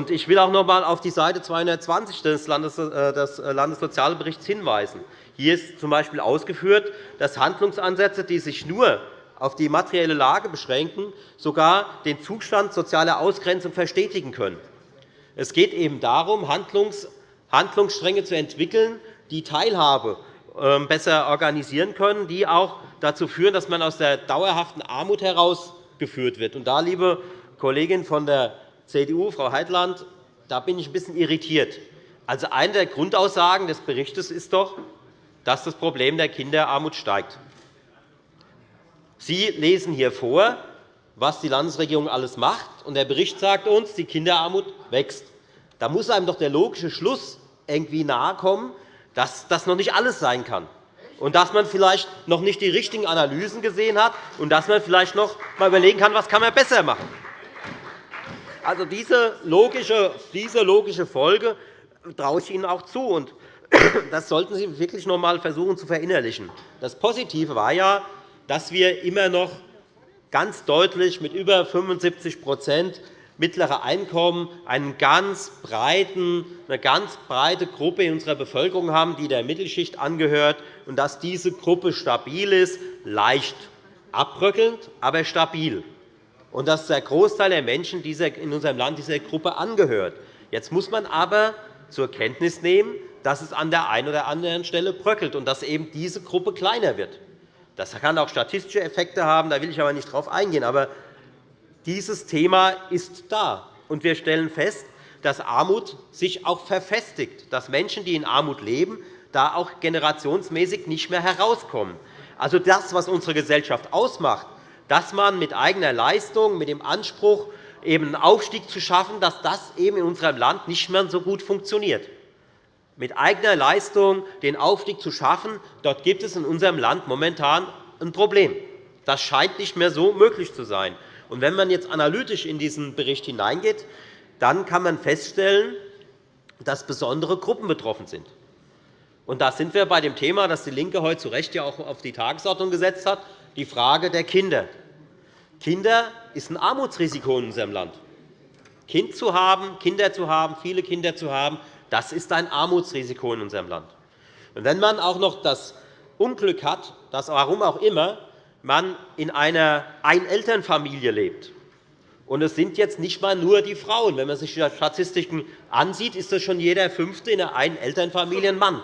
Speaker 6: Ich will auch noch einmal auf die Seite 220 des äh, Landessozialberichts hinweisen. Hier ist z.B. ausgeführt, dass Handlungsansätze, die sich nur auf die materielle Lage beschränken, sogar den Zustand sozialer Ausgrenzung verstetigen können. Es geht eben darum, Handlungsstränge zu entwickeln, die Teilhabe ähm, besser organisieren können, die auch dazu führen, dass man aus der dauerhaften Armut herausgeführt wird. Und da, liebe Kollegin von der CDU, Frau Heitland, da bin ich ein bisschen irritiert. Also, eine der Grundaussagen des Berichts ist doch, dass das Problem der Kinderarmut steigt. Sie lesen hier vor, was die Landesregierung alles macht, und der Bericht sagt uns, die Kinderarmut wächst. Da muss einem doch der logische Schluss irgendwie nahekommen, dass das noch nicht alles sein kann und dass man vielleicht noch nicht die richtigen Analysen gesehen hat und dass man vielleicht noch einmal überlegen kann, was kann man besser machen. Also diese logische, diese logische Folge traue ich Ihnen auch zu. das sollten Sie wirklich noch einmal versuchen zu verinnerlichen. Das Positive war ja, dass wir immer noch ganz deutlich mit über 75% mittlere Einkommen einen ganz breiten, eine ganz breite Gruppe in unserer Bevölkerung haben, die der Mittelschicht angehört, und dass diese Gruppe stabil ist, leicht abbröckelnd, aber stabil, und dass der Großteil der Menschen in unserem Land dieser Gruppe angehört. Jetzt muss man aber zur Kenntnis nehmen, dass es an der einen oder anderen Stelle bröckelt und dass eben diese Gruppe kleiner wird. Das kann auch statistische Effekte haben, da will ich aber nicht darauf eingehen. Aber dieses Thema ist da, und wir stellen fest, dass Armut sich auch verfestigt, dass Menschen, die in Armut leben, da auch generationsmäßig nicht mehr herauskommen. Also das, was unsere Gesellschaft ausmacht, dass man mit eigener Leistung, mit dem Anspruch, eben einen Aufstieg zu schaffen, dass das eben in unserem Land nicht mehr so gut funktioniert. Mit eigener Leistung den Aufstieg zu schaffen, dort gibt es in unserem Land momentan ein Problem. Das scheint nicht mehr so möglich zu sein. Und wenn man jetzt analytisch in diesen Bericht hineingeht, dann kann man feststellen, dass besondere Gruppen betroffen sind. Und da sind wir bei dem Thema, das DIE LINKE heute zu Recht ja auch auf die Tagesordnung gesetzt hat, die Frage der Kinder. Kinder ist ein Armutsrisiko in unserem Land. Kind zu haben, Kinder zu haben, viele Kinder zu haben, das ist ein Armutsrisiko in unserem Land. Und wenn man auch noch das Unglück hat, dass warum auch immer man in einer Einelternfamilie lebt, und es sind jetzt nicht einmal nur die Frauen. Wenn man sich die Statistiken ansieht, ist das schon jeder Fünfte in einer Einelternfamilie ein Mann.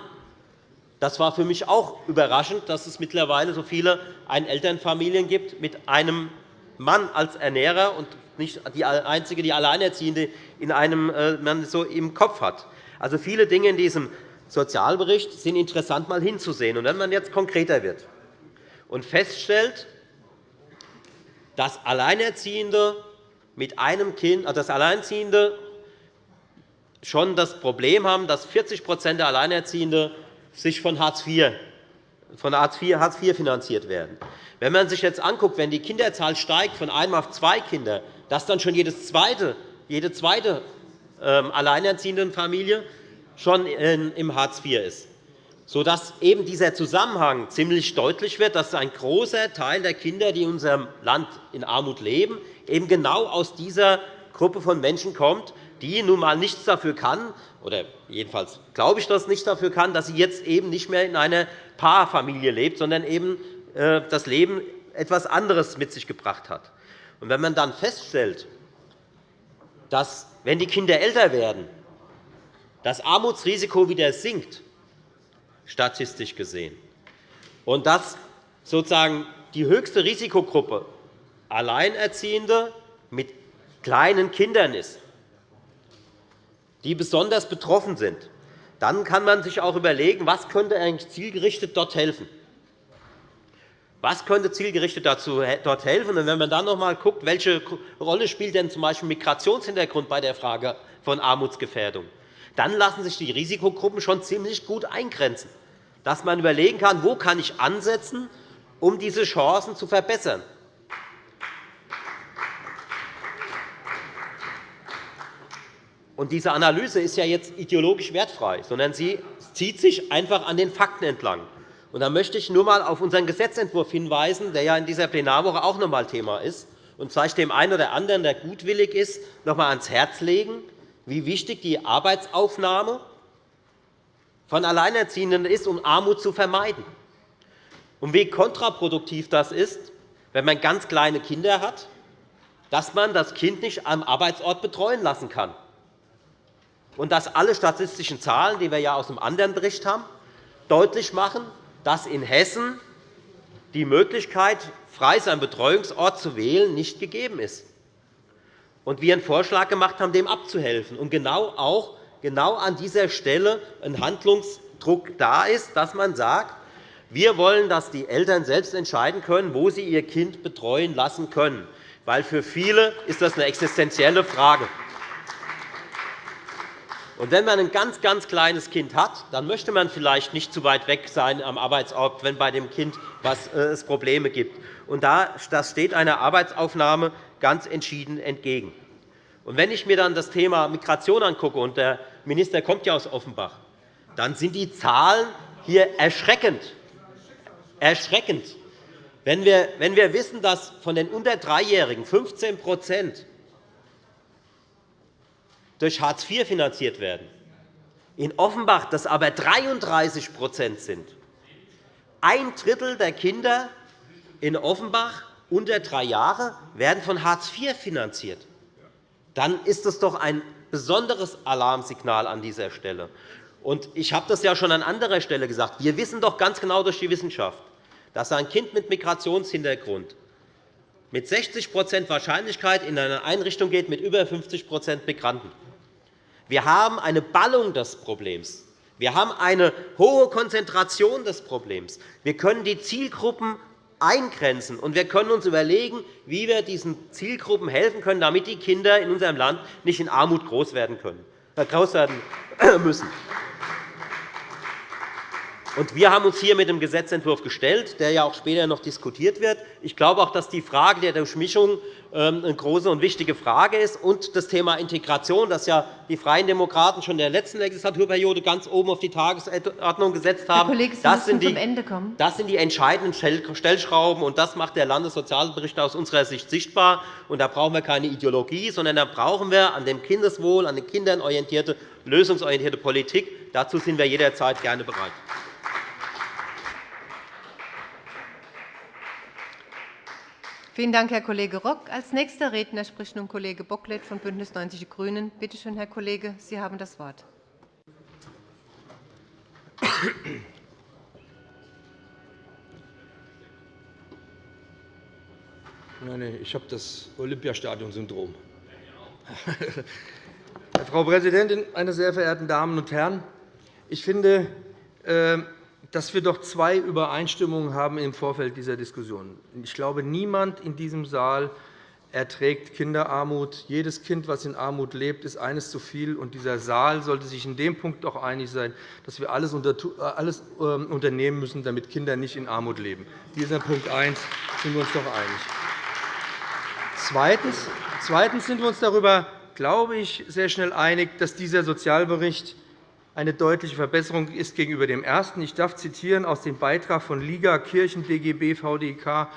Speaker 6: Das war für mich auch überraschend, dass es mittlerweile so viele Einelternfamilien gibt mit einem Mann als Ernährer und nicht die einzige, die Alleinerziehende in einem äh, man so im Kopf hat. Also viele Dinge in diesem Sozialbericht sind interessant mal hinzusehen. Und wenn man jetzt konkreter wird und feststellt, dass Alleinerziehende mit einem Kind, also dass Alleinerziehende schon das Problem haben, dass 40% der Alleinerziehenden sich von Hartz IV, von Hartz IV, Hartz IV finanziert werden. Wenn man sich jetzt anguckt, wenn die Kinderzahl steigt von einem auf zwei Kinder, dass dann schon jedes zweite, jede zweite ähm, alleinerziehende Familie schon im Hartz IV ist, sodass eben dieser Zusammenhang ziemlich deutlich wird, dass ein großer Teil der Kinder, die in unserem Land in Armut leben, eben genau aus dieser Gruppe von Menschen kommt, die nun einmal nichts dafür kann, oder jedenfalls glaube ich, dass nicht dafür kann, dass sie jetzt eben nicht mehr in einer Paarfamilie lebt, sondern eben äh, das Leben etwas anderes mit sich gebracht hat. Und wenn man dann feststellt, dass, wenn die Kinder älter werden, das Armutsrisiko wieder sinkt, statistisch gesehen, und dass sozusagen die höchste Risikogruppe Alleinerziehende mit kleinen Kindern ist, die besonders betroffen sind, dann kann man sich auch überlegen, was könnte eigentlich zielgerichtet dort helfen. Was könnte zielgerichtet dazu dort helfen? Und wenn man dann noch einmal schaut, welche Rolle spielt denn z. B. Migrationshintergrund bei der Frage von Armutsgefährdung, dann lassen sich die Risikogruppen schon ziemlich gut eingrenzen, dass man überlegen kann, wo kann ich ansetzen, um diese Chancen zu verbessern. Und diese Analyse ist ja jetzt ideologisch wertfrei, sondern sie zieht sich einfach an den Fakten entlang. Und da möchte ich nur einmal auf unseren Gesetzentwurf hinweisen, der ja in dieser Plenarwoche auch noch einmal Thema ist, und vielleicht dem einen oder anderen, der gutwillig ist, noch einmal ans Herz legen, wie wichtig die Arbeitsaufnahme von Alleinerziehenden ist, um Armut zu vermeiden. Und wie kontraproduktiv das ist, wenn man ganz kleine Kinder hat, dass man das Kind nicht am Arbeitsort betreuen lassen kann. Und dass alle statistischen Zahlen, die wir ja aus einem anderen Bericht haben, deutlich machen, dass in Hessen die Möglichkeit, frei seinen Betreuungsort zu wählen, nicht gegeben ist und wir einen Vorschlag gemacht haben, dem abzuhelfen. Und genau auch genau an dieser Stelle ein Handlungsdruck da ist, dass man sagt, wir wollen, dass die Eltern selbst entscheiden können, wo sie ihr Kind betreuen lassen können. Weil für viele ist das eine existenzielle Frage. Und wenn man ein ganz, ganz kleines Kind hat, dann möchte man vielleicht nicht zu weit weg sein am Arbeitsort, wenn bei dem Kind äh, es Probleme gibt. Und das steht einer Arbeitsaufnahme ganz entschieden entgegen. Und wenn ich mir dann das Thema Migration angucke, und der Minister kommt ja aus Offenbach, dann sind die Zahlen hier erschreckend. Erschreckend. Wenn wir, wenn wir wissen, dass von den unter Dreijährigen 15 durch Hartz IV finanziert werden, in Offenbach das aber 33% sind, ein Drittel der Kinder in Offenbach unter drei Jahre werden von Hartz IV finanziert. Dann ist das doch ein besonderes Alarmsignal an dieser Stelle. Ich habe das ja schon an anderer Stelle gesagt. Wir wissen doch ganz genau durch die Wissenschaft, dass ein Kind mit Migrationshintergrund mit 60% Wahrscheinlichkeit in eine Einrichtung geht mit über 50% Migranten. Wir haben eine Ballung des Problems. Wir haben eine hohe Konzentration des Problems. Wir können die Zielgruppen eingrenzen, und wir können uns überlegen, wie wir diesen Zielgruppen helfen können, damit die Kinder in unserem Land nicht in Armut groß werden, können, äh, groß werden müssen. wir haben uns hier mit dem Gesetzentwurf gestellt, der ja auch später noch diskutiert wird. Ich glaube auch, dass die Frage der Durchmischung eine große und wichtige Frage ist, und das Thema Integration, das ja die Freien Demokraten schon in der letzten Legislaturperiode ganz oben auf die Tagesordnung gesetzt haben.
Speaker 5: Herr Kollege, Sie
Speaker 6: das, sind
Speaker 5: die,
Speaker 6: zum
Speaker 5: Ende kommen.
Speaker 6: das sind die entscheidenden Stellschrauben, und das macht der Landessozialbericht aus unserer Sicht sichtbar. Und da brauchen wir keine Ideologie, sondern da brauchen wir an dem Kindeswohl, an den Kindern orientierte, lösungsorientierte Politik. Dazu sind wir jederzeit gerne bereit.
Speaker 5: Vielen Dank, Herr Kollege Rock. Als nächster Redner spricht nun Kollege Bocklet von BÜNDNIS 90 die GRÜNEN. Bitte schön, Herr Kollege, Sie haben das Wort.
Speaker 7: Nein, ich habe das Olympiastadion-Syndrom. Frau Präsidentin, meine sehr verehrten Damen und Herren! Ich finde, ähm, dass wir doch zwei Übereinstimmungen haben im Vorfeld dieser Diskussion. Ich glaube, niemand in diesem Saal erträgt Kinderarmut. Jedes Kind, das in Armut lebt, ist eines zu viel. Und dieser Saal sollte sich in dem Punkt auch einig sein, dass wir alles ähm, unternehmen müssen, damit Kinder nicht in Armut leben. Dieser Punkt 1 sind wir uns doch einig. Zweitens sind wir uns darüber, glaube ich, sehr schnell einig, dass dieser Sozialbericht eine deutliche Verbesserung ist gegenüber dem ersten. Ich darf zitieren aus dem Beitrag von Liga, Kirchen, DGB, VDK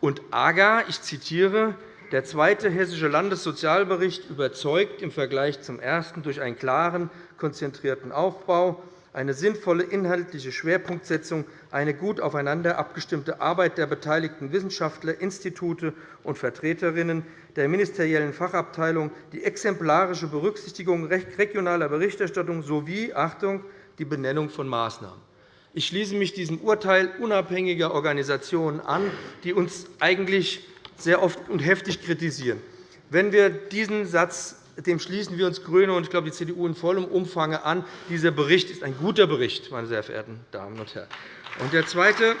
Speaker 7: und AGA. Ich zitiere. Der zweite Hessische Landessozialbericht überzeugt im Vergleich zum ersten durch einen klaren, konzentrierten Aufbau, eine sinnvolle inhaltliche Schwerpunktsetzung, eine gut aufeinander abgestimmte Arbeit der beteiligten Wissenschaftler, Institute und Vertreterinnen der ministeriellen Fachabteilung, die exemplarische Berücksichtigung regionaler Berichterstattung sowie Achtung, die Benennung von Maßnahmen. Ich schließe mich diesem Urteil unabhängiger Organisationen an, die uns eigentlich sehr oft und heftig kritisieren. Wenn wir diesen Satz dem schließen wir uns GRÜNE und ich glaube, die CDU in vollem Umfang an. Dieser Bericht ist ein guter Bericht, meine sehr verehrten Damen und Herren. Und der zweite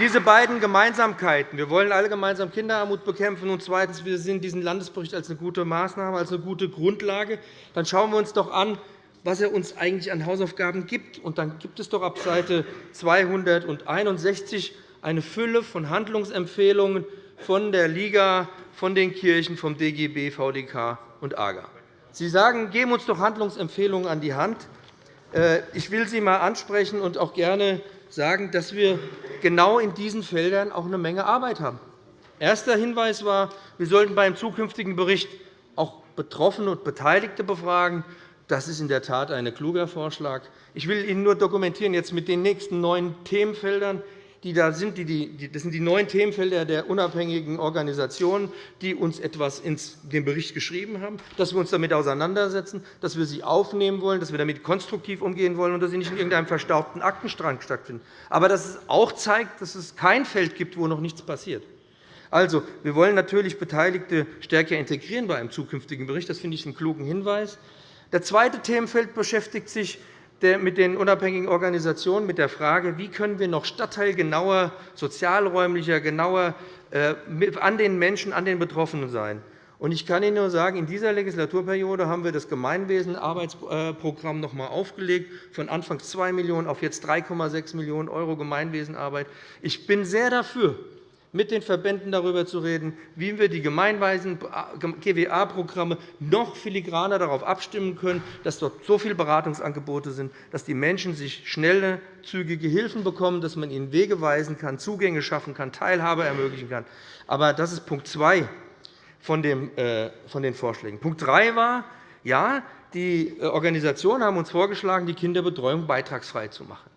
Speaker 7: diese beiden Gemeinsamkeiten. Wir wollen alle gemeinsam Kinderarmut bekämpfen. Und zweitens, wir sehen diesen Landesbericht als eine gute Maßnahme, als eine gute Grundlage. Dann schauen wir uns doch an, was er uns eigentlich an Hausaufgaben gibt. Und dann gibt es doch ab Seite 261 eine Fülle von Handlungsempfehlungen von der Liga, von den Kirchen, vom DGB, VDK und AGA. Sie sagen, geben uns doch Handlungsempfehlungen an die Hand. Äh, ich will Sie einmal ansprechen und auch gerne sagen, dass wir genau in diesen Feldern auch eine Menge Arbeit haben. Erster Hinweis war, wir sollten beim zukünftigen Bericht auch Betroffene und Beteiligte befragen. Das ist in der Tat ein kluger Vorschlag. Ich will Ihnen nur dokumentieren jetzt mit den nächsten neuen Themenfeldern die da sind. Das sind die neuen Themenfelder der unabhängigen Organisationen, die uns etwas in den Bericht geschrieben haben, dass wir uns damit auseinandersetzen, dass wir sie aufnehmen wollen, dass wir damit konstruktiv umgehen wollen und dass sie nicht in irgendeinem verstaubten Aktenstrang stattfinden. Aber dass es auch zeigt, dass es kein Feld gibt, wo noch nichts passiert. Also, wir wollen natürlich Beteiligte stärker integrieren bei einem zukünftigen Bericht. Das finde ich einen klugen Hinweis. Der zweite Themenfeld beschäftigt sich mit den unabhängigen Organisationen mit der Frage, wie können wir noch stadtteilgenauer, sozialräumlicher, genauer äh, an den Menschen, an den Betroffenen sein. Ich kann Ihnen nur sagen, in dieser Legislaturperiode haben wir das Gemeinwesenarbeitsprogramm noch einmal aufgelegt, von anfangs 2 Millionen € auf jetzt 3,6 Millionen € Gemeinwesenarbeit. Ich bin sehr dafür, mit den Verbänden darüber zu reden, wie wir die gemeinweisen GWA-Programme noch filigraner darauf abstimmen können, dass dort so viele Beratungsangebote sind, dass die Menschen sich schnelle, zügige Hilfen bekommen, dass man ihnen Wege weisen kann, Zugänge schaffen kann, Teilhabe ermöglichen kann. Aber das ist Punkt 2 äh, von den Vorschlägen. Punkt 3 war, ja, die äh, Organisationen haben uns vorgeschlagen, die Kinderbetreuung beitragsfrei zu machen.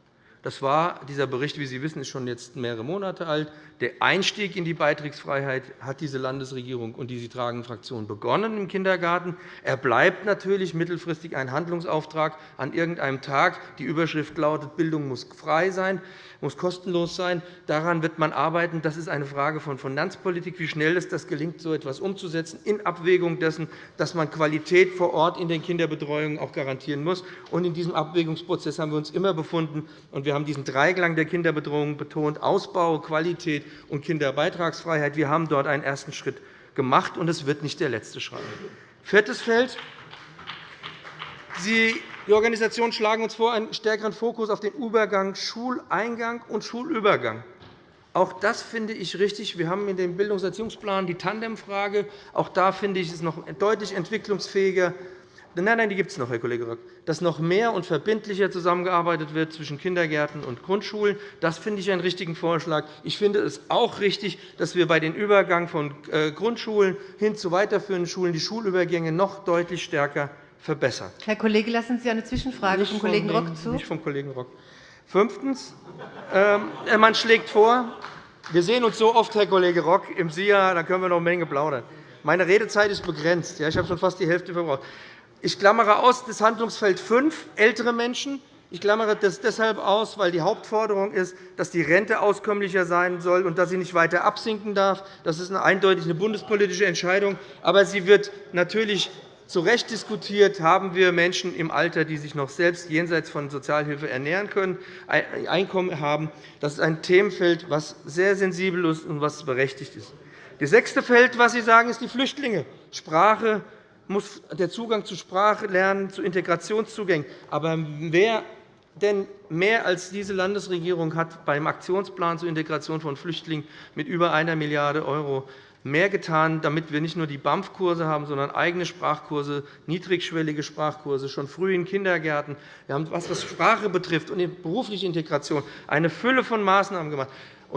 Speaker 7: Das war, dieser Bericht, wie Sie wissen, ist schon jetzt mehrere Monate alt. Der Einstieg in die Beitragsfreiheit hat diese Landesregierung und die Sie tragen Fraktion begonnen im Kindergarten. Er bleibt natürlich mittelfristig ein Handlungsauftrag an irgendeinem Tag. Die Überschrift lautet, Bildung muss frei sein, muss kostenlos sein. Daran wird man arbeiten. Das ist eine Frage von Finanzpolitik, wie schnell es das gelingt, so etwas umzusetzen, in Abwägung dessen, dass man Qualität vor Ort in den Kinderbetreuungen auch garantieren muss. in diesem Abwägungsprozess haben wir uns immer befunden. wir haben diesen Dreiklang der Kinderbetreuung betont, Ausbau, Qualität und Kinderbeitragsfreiheit. Wir haben dort einen ersten Schritt gemacht, und es wird nicht der letzte Schritt. Viertes Feld. Sie Die Organisationen schlagen uns vor, einen stärkeren Fokus auf den Übergang Schuleingang und Schulübergang. Auch das finde ich richtig. Wir haben in dem Bildungserziehungsplan die Tandemfrage. Auch da finde ich es noch deutlich entwicklungsfähiger. Nein, nein, die gibt es noch, Herr Kollege Rock. Dass noch mehr und verbindlicher zusammengearbeitet wird zwischen Kindergärten und Grundschulen, das finde ich einen richtigen Vorschlag. Ich finde es auch richtig, dass wir bei den Übergang von äh, Grundschulen hin zu weiterführenden Schulen die Schulübergänge noch deutlich stärker verbessern.
Speaker 5: Herr Kollege, lassen Sie eine Zwischenfrage
Speaker 7: nicht
Speaker 5: vom Kollegen Rock zu.
Speaker 7: Nicht vom Kollegen Rock. Fünftens. Ähm, man schlägt vor, wir sehen uns so oft, Herr Kollege Rock, im SIA, da können wir noch eine Menge plaudern. Meine Redezeit ist begrenzt. Ich habe schon fast die Hälfte verbraucht. Ich klammere aus das Handlungsfeld 5, ältere Menschen. Ich klammere das deshalb aus, weil die Hauptforderung ist, dass die Rente auskömmlicher sein soll und dass sie nicht weiter absinken darf. Das ist eine eindeutig eine bundespolitische Entscheidung. Aber sie wird natürlich zu Recht diskutiert, haben wir Menschen im Alter, die sich noch selbst jenseits von Sozialhilfe ernähren können, Einkommen haben. Das ist ein Themenfeld, das sehr sensibel ist und was berechtigt ist. Das sechste Feld, was Sie sagen, ist die Flüchtlinge. Sprache muss der Zugang zu Sprache lernen, zu Integrationszugängen. Aber wer denn mehr als diese Landesregierung hat beim Aktionsplan zur Integration von Flüchtlingen mit über 1 Milliarde € mehr getan, damit wir nicht nur die BAMF-Kurse haben, sondern eigene Sprachkurse, niedrigschwellige Sprachkurse, schon früh in Kindergärten. Wir haben, was Sprache betrifft und die berufliche Integration, eine Fülle von Maßnahmen gemacht.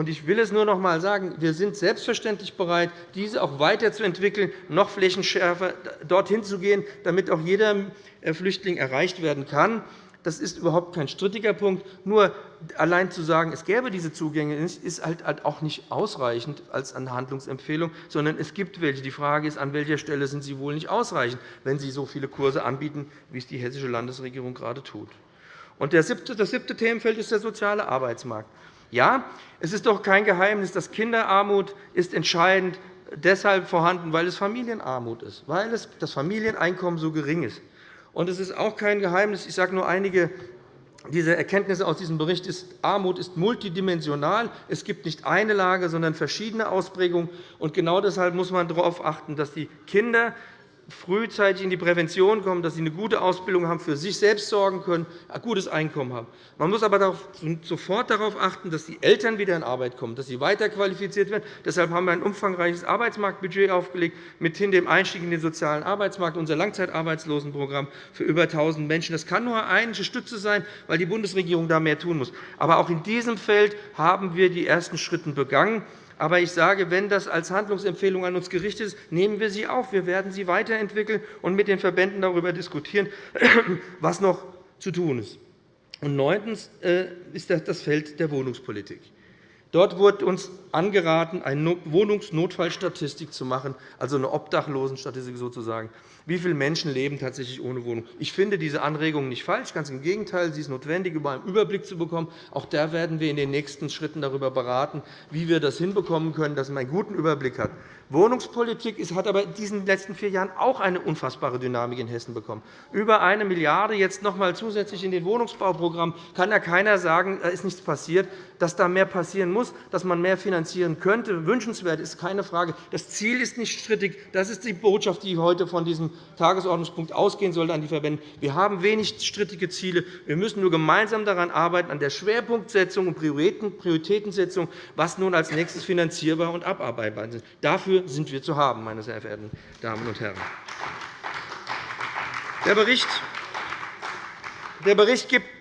Speaker 7: Ich will es nur noch einmal sagen. Wir sind selbstverständlich bereit, diese auch weiterzuentwickeln, noch flächenschärfer dorthin zu gehen, damit auch jeder Flüchtling erreicht werden kann. Das ist überhaupt kein strittiger Punkt. Nur allein zu sagen, es gäbe diese Zugänge nicht, ist halt auch nicht ausreichend als eine Handlungsempfehlung, sondern es gibt welche. Die Frage ist, an welcher Stelle sind sie wohl nicht ausreichend, wenn Sie so viele Kurse anbieten, wie es die hessische Landesregierung gerade tut. das siebte Themenfeld ist der soziale Arbeitsmarkt. Ja, es ist doch kein Geheimnis, dass Kinderarmut ist entscheidend deshalb vorhanden, weil es Familienarmut ist, weil das Familieneinkommen so gering ist. Und es ist auch kein Geheimnis, ich sage nur einige dieser Erkenntnisse aus diesem Bericht ist, Armut ist multidimensional. Es gibt nicht eine Lage, sondern verschiedene Ausprägungen. Und genau deshalb muss man darauf achten, dass die Kinder frühzeitig in die Prävention kommen, dass sie eine gute Ausbildung haben, für sich selbst sorgen können, ein gutes Einkommen haben. Man muss aber sofort darauf achten, dass die Eltern wieder in Arbeit kommen, dass sie weiter qualifiziert werden. Deshalb haben wir ein umfangreiches Arbeitsmarktbudget aufgelegt, mithin dem Einstieg in den sozialen Arbeitsmarkt, unser Langzeitarbeitslosenprogramm für über 1.000 Menschen. Das kann nur eine Stütze sein, weil die Bundesregierung da mehr tun muss. Aber auch in diesem Feld haben wir die ersten Schritte begangen. Aber ich sage, wenn das als Handlungsempfehlung an uns gerichtet ist, nehmen wir sie auf. Wir werden sie weiterentwickeln und mit den Verbänden darüber diskutieren, was noch zu tun ist. Und neuntens äh, ist das Feld der Wohnungspolitik. Dort wurde uns angeraten, eine Wohnungsnotfallstatistik zu machen, also eine Obdachlosenstatistik sozusagen. Wie viele Menschen leben tatsächlich ohne Wohnung? Ich finde diese Anregung nicht falsch. Ganz im Gegenteil, sie ist notwendig, um einen Überblick zu bekommen. Auch da werden wir in den nächsten Schritten darüber beraten, wie wir das hinbekommen können, dass man einen guten Überblick hat. Wohnungspolitik hat aber in diesen letzten vier Jahren auch eine unfassbare Dynamik in Hessen bekommen. Über eine Milliarde jetzt noch einmal zusätzlich in den Wohnungsbauprogramm kann ja keiner sagen, da ist nichts passiert. Dass da mehr passieren muss, dass man mehr finanzieren könnte, wünschenswert ist keine Frage. Das Ziel ist nicht strittig. Das ist die Botschaft, die heute von diesem Tagesordnungspunkt ausgehen sollte an die Verbände. Wir haben wenig strittige Ziele. Wir müssen nur gemeinsam daran arbeiten, an der Schwerpunktsetzung und Prioritätensetzung, was nun als nächstes finanzierbar und abarbeitbar ist. Dafür sind wir zu haben, meine sehr verehrten Damen und Herren. Der Bericht, der gibt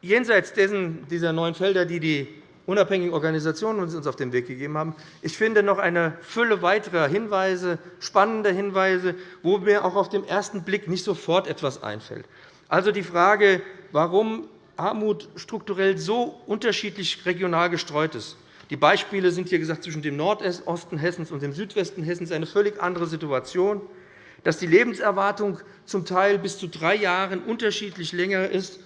Speaker 7: jenseits dieser neuen Felder, die die unabhängigen Organisationen uns auf den Weg gegeben haben, ich finde noch eine Fülle weiterer Hinweise, spannender Hinweise, wo mir auch auf den ersten Blick nicht sofort etwas einfällt. Also die Frage, warum Armut strukturell so unterschiedlich regional gestreut ist. Die Beispiele sind hier gesagt zwischen dem Nordosten Hessens und dem Südwesten Hessens eine völlig andere Situation, dass die Lebenserwartung zum Teil bis zu drei Jahren unterschiedlich länger ist.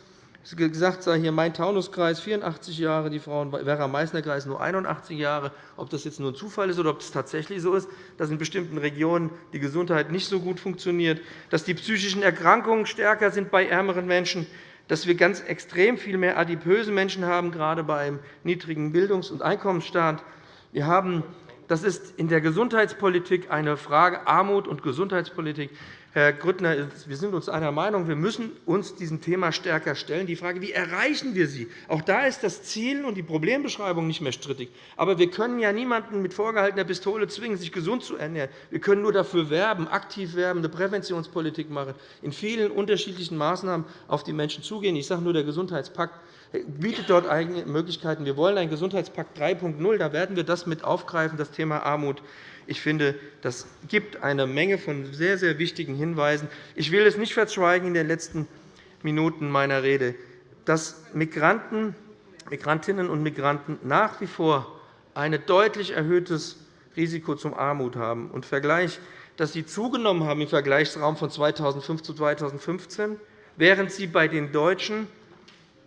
Speaker 7: Es gesagt sei hier Main-Taunus-Kreis 84 Jahre, die Frau im Werra-Meißner-Kreis nur 81 Jahre. Ob das jetzt nur ein Zufall ist oder ob es tatsächlich so ist, dass in bestimmten Regionen die Gesundheit nicht so gut funktioniert, dass die psychischen Erkrankungen stärker sind bei ärmeren Menschen, dass wir ganz extrem viel mehr adipöse Menschen haben, gerade beim niedrigen Bildungs- und Einkommensstand. Wir haben, das ist in der Gesundheitspolitik eine Frage Armut und Gesundheitspolitik Herr Grüttner, wir sind uns einer Meinung, wir müssen uns diesem Thema stärker stellen. Die Frage, wie erreichen wir sie? Auch da ist das Ziel und die Problembeschreibung nicht mehr strittig. Aber wir können ja niemanden mit vorgehaltener Pistole zwingen, sich gesund zu ernähren. Wir können nur dafür werben, aktiv werben, eine Präventionspolitik machen, in vielen unterschiedlichen Maßnahmen auf die Menschen zugehen. Ich sage nur, der Gesundheitspakt bietet dort eigene Möglichkeiten. Wir wollen einen Gesundheitspakt 3.0. Da werden wir das mit aufgreifen, das Thema Armut ich finde, das gibt eine Menge von sehr, sehr wichtigen Hinweisen. Ich will es nicht verschweigen in den letzten Minuten meiner Rede, dass Migranten, Migrantinnen und Migranten nach wie vor ein deutlich erhöhtes Risiko zum Armut haben. Und Vergleich, dass sie zugenommen haben im Vergleichsraum von 2005 zu 2015, während sie bei den Deutschen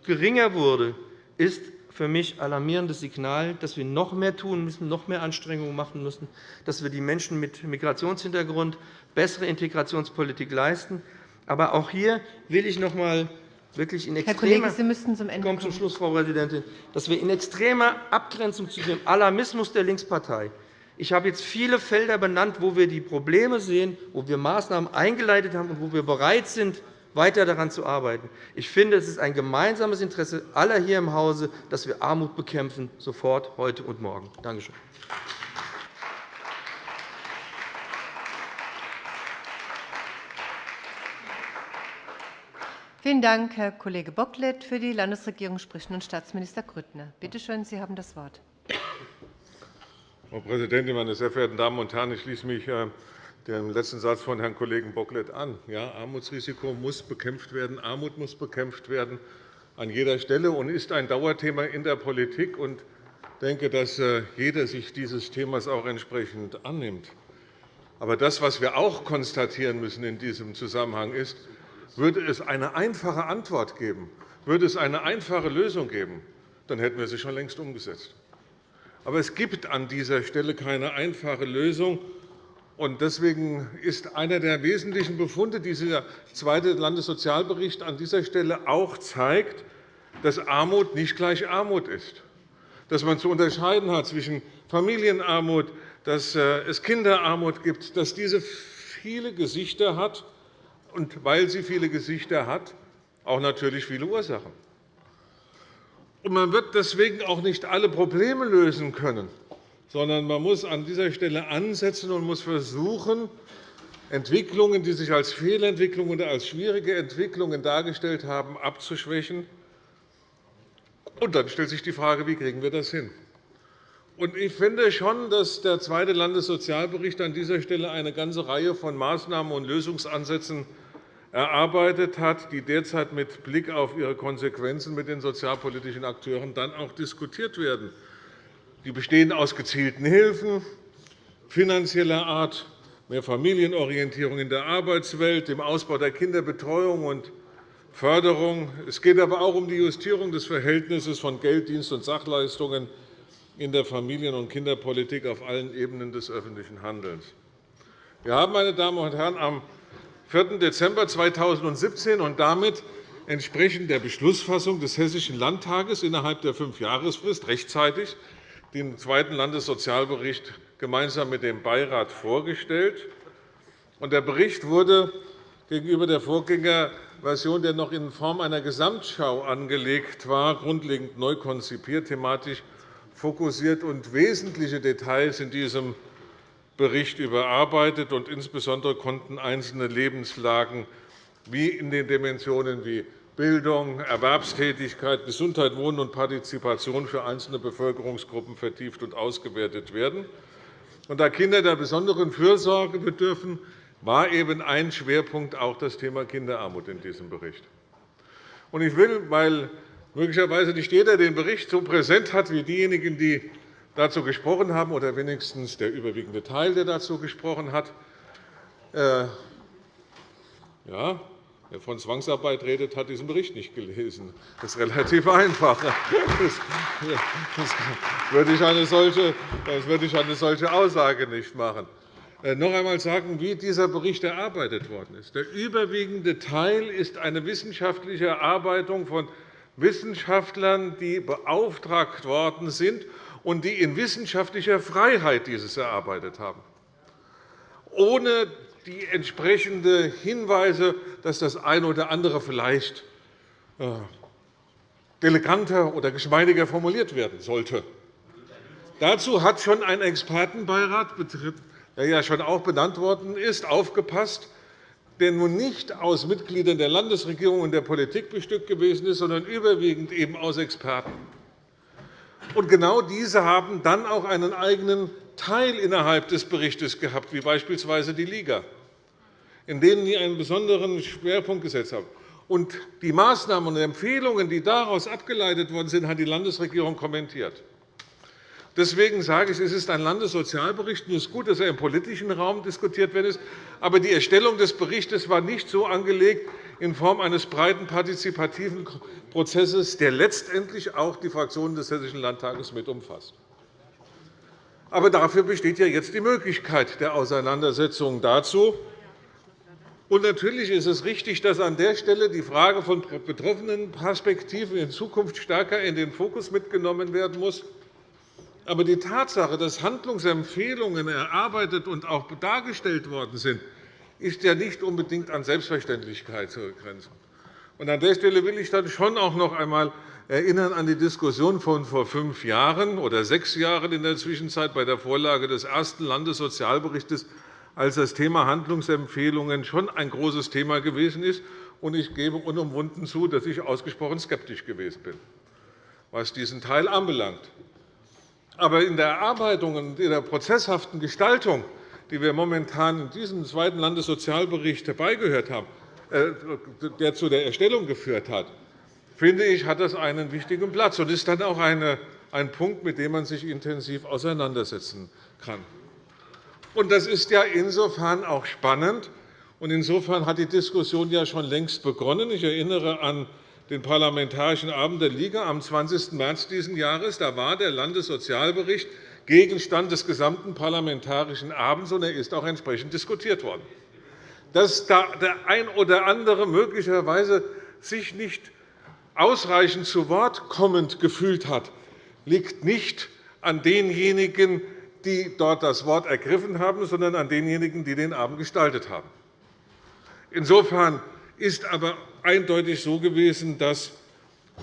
Speaker 7: geringer wurde, ist für mich alarmierendes Signal, dass wir noch mehr tun müssen, noch mehr Anstrengungen machen müssen, dass wir die Menschen mit Migrationshintergrund bessere Integrationspolitik leisten. Aber auch hier will ich noch einmal wirklich in extremer,
Speaker 5: Kollege, zum
Speaker 7: kommen. Zum Schluss, Frau Präsidentin, dass wir in extremer Abgrenzung zu dem Alarmismus der Linkspartei ich habe jetzt viele Felder benannt, wo wir die Probleme sehen, wo wir Maßnahmen eingeleitet haben und wo wir bereit sind, weiter daran zu arbeiten. Ich finde, es ist ein gemeinsames Interesse aller hier im Hause, dass wir Armut bekämpfen, sofort, heute und morgen. Danke schön.
Speaker 5: Vielen Dank, Herr Kollege Bocklet. Für die Landesregierung spricht nun Staatsminister Grüttner. Bitte schön, Sie haben das Wort.
Speaker 8: Frau Präsidentin, meine sehr verehrten Damen und Herren! Ich schließe mich äh, den letzten Satz von Herrn Kollegen Bocklet an. Ja, Armutsrisiko muss bekämpft werden, Armut muss bekämpft werden an jeder Stelle und ist ein Dauerthema in der Politik. Ich denke, dass äh, jeder sich dieses Themas auch entsprechend annimmt. Aber das, was wir auch konstatieren müssen in diesem Zusammenhang ist, würde es eine einfache Antwort geben, würde es eine einfache Lösung geben, dann hätten wir sie schon längst umgesetzt. Aber es gibt an dieser Stelle keine einfache Lösung. Deswegen ist einer der wesentlichen Befunde dieser zweite Landessozialbericht an dieser Stelle auch zeigt, dass Armut nicht gleich Armut ist, dass man zu unterscheiden hat zwischen Familienarmut, dass äh, es Kinderarmut gibt, dass diese viele Gesichter hat und weil sie viele Gesichter hat, auch natürlich viele Ursachen. Man wird deswegen auch nicht alle Probleme lösen können sondern man muss an dieser Stelle ansetzen und muss versuchen, Entwicklungen, die sich als Fehlentwicklungen oder als schwierige Entwicklungen dargestellt haben, abzuschwächen. Und dann stellt sich die Frage, wie kriegen wir das hin? Ich finde schon, dass der zweite Landessozialbericht an dieser Stelle eine ganze Reihe von Maßnahmen und Lösungsansätzen erarbeitet hat, die derzeit mit Blick auf ihre Konsequenzen mit den sozialpolitischen Akteuren dann auch diskutiert werden. Die bestehen aus gezielten Hilfen finanzieller Art, mehr Familienorientierung in der Arbeitswelt, dem Ausbau der Kinderbetreuung und Förderung. Es geht aber auch um die Justierung des Verhältnisses von Geld, Dienst und Sachleistungen in der Familien- und Kinderpolitik auf allen Ebenen des öffentlichen Handelns. Wir haben, meine Damen und Herren, am 4. Dezember 2017 und damit entsprechend der Beschlussfassung des Hessischen Landtages innerhalb der Fünfjahresfrist rechtzeitig den zweiten Landessozialbericht gemeinsam mit dem Beirat vorgestellt. Der Bericht wurde gegenüber der Vorgängerversion, der noch in Form einer Gesamtschau angelegt war, grundlegend neu konzipiert, thematisch fokussiert und wesentliche Details in diesem Bericht überarbeitet. Insbesondere konnten einzelne Lebenslagen wie in den Dimensionen wie Bildung, Erwerbstätigkeit, Gesundheit, Wohnen und Partizipation für einzelne Bevölkerungsgruppen vertieft und ausgewertet werden. Da Kinder der besonderen Fürsorge bedürfen, war eben ein Schwerpunkt auch das Thema Kinderarmut in diesem Bericht. Ich will, weil möglicherweise nicht jeder den Bericht so präsent hat wie diejenigen, die dazu gesprochen haben, oder wenigstens der überwiegende Teil, der dazu gesprochen hat, äh, ja, Wer von Zwangsarbeit redet, hat diesen Bericht nicht gelesen. Das ist relativ einfach. Das würde ich eine solche, das würde ich eine solche Aussage nicht machen. Äh, noch einmal sagen, wie dieser Bericht erarbeitet worden ist. Der überwiegende Teil ist eine wissenschaftliche Erarbeitung von Wissenschaftlern, die beauftragt worden sind und die in wissenschaftlicher Freiheit dieses erarbeitet haben, ohne die entsprechenden Hinweise, dass das eine oder andere vielleicht äh, eleganter oder geschmeidiger formuliert werden sollte. Dazu hat schon ein Expertenbeirat, der ja schon auch benannt worden ist, aufgepasst, der nun nicht aus Mitgliedern der Landesregierung und der Politik bestückt gewesen ist, sondern überwiegend eben aus Experten. Und genau diese haben dann auch einen eigenen Teil innerhalb des Berichts gehabt, wie beispielsweise die Liga, in denen sie einen besonderen Schwerpunkt gesetzt haben. Und die Maßnahmen und Empfehlungen, die daraus abgeleitet worden sind, hat die Landesregierung kommentiert. Deswegen sage ich, es ist ein Landessozialbericht. Es ist gut, dass er im politischen Raum diskutiert wird. Aber die Erstellung des Berichts war nicht so angelegt in Form eines breiten partizipativen Prozesses, der letztendlich auch die Fraktionen des Hessischen Landtages mit umfasst. Aber dafür besteht ja jetzt die Möglichkeit der Auseinandersetzung dazu. Und natürlich ist es richtig, dass an der Stelle die Frage von Betroffenenperspektiven in Zukunft stärker in den Fokus mitgenommen werden muss. Aber die Tatsache, dass Handlungsempfehlungen erarbeitet und auch dargestellt worden sind, ist ja nicht unbedingt an Selbstverständlichkeit zu begrenzen. An der Stelle will ich dann schon auch noch einmal erinnern an die Diskussion von vor fünf Jahren oder sechs Jahren in der Zwischenzeit bei der Vorlage des ersten Landessozialberichts, als das Thema Handlungsempfehlungen schon ein großes Thema gewesen ist. Ich gebe unumwunden zu, dass ich ausgesprochen skeptisch gewesen bin, was diesen Teil anbelangt. Aber in der Erarbeitung und in der prozesshaften Gestaltung, die wir momentan in diesem zweiten Landessozialbericht herbeigehört haben, äh, der zu der Erstellung geführt hat, finde ich, hat das einen wichtigen Platz und ist dann auch ein Punkt, mit dem man sich intensiv auseinandersetzen kann. Das ist ja insofern auch spannend. Und insofern hat die Diskussion ja schon längst begonnen. Ich erinnere an den Parlamentarischen Abend der Liga am 20. März dieses Jahres. Da war der Landessozialbericht Gegenstand des gesamten Parlamentarischen Abends, und er ist auch entsprechend diskutiert worden. Dass da der ein oder andere möglicherweise sich nicht ausreichend zu Wort kommend gefühlt hat, liegt nicht an denjenigen, die dort das Wort ergriffen haben, sondern an denjenigen, die den Abend gestaltet haben. Insofern ist aber eindeutig so gewesen, dass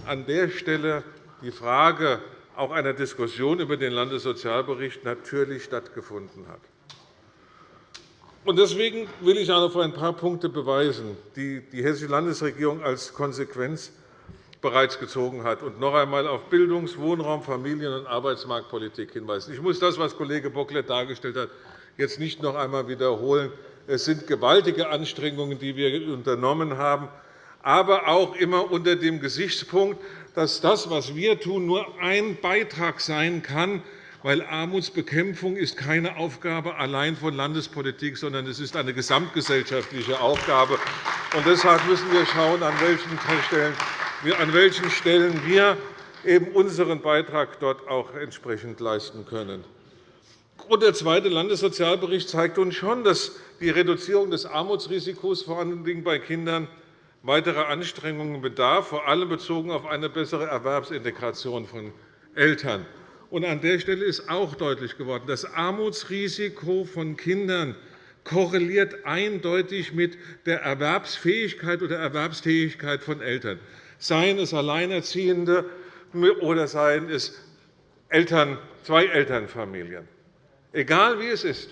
Speaker 8: an der Stelle die Frage auch einer Diskussion über den Landessozialbericht natürlich stattgefunden hat. Deswegen will ich auch auf ein paar Punkte beweisen, die die Hessische Landesregierung als Konsequenz bereits gezogen hat, und noch einmal auf Bildungs-, Wohnraum-, Familien- und Arbeitsmarktpolitik hinweisen. Ich muss das, was Kollege Bocklet dargestellt hat, jetzt nicht noch einmal wiederholen. Es sind gewaltige Anstrengungen, die wir unternommen haben, aber auch immer unter dem Gesichtspunkt, dass das, was wir tun, nur ein Beitrag sein kann, weil Armutsbekämpfung ist keine Aufgabe allein von Landespolitik, sondern es ist eine gesamtgesellschaftliche Aufgabe. Und deshalb müssen wir schauen, an welchen Stellen an welchen Stellen wir eben unseren Beitrag dort auch entsprechend leisten können. Der zweite Landessozialbericht zeigt uns schon, dass die Reduzierung des Armutsrisikos vor allem bei Kindern weitere Anstrengungen bedarf, vor allem bezogen auf eine bessere Erwerbsintegration von Eltern. An der Stelle ist auch deutlich geworden, das Armutsrisiko von Kindern korreliert eindeutig mit der Erwerbsfähigkeit oder Erwerbstätigkeit von Eltern seien es Alleinerziehende oder seien es Eltern, zwei Elternfamilien. Egal wie es ist.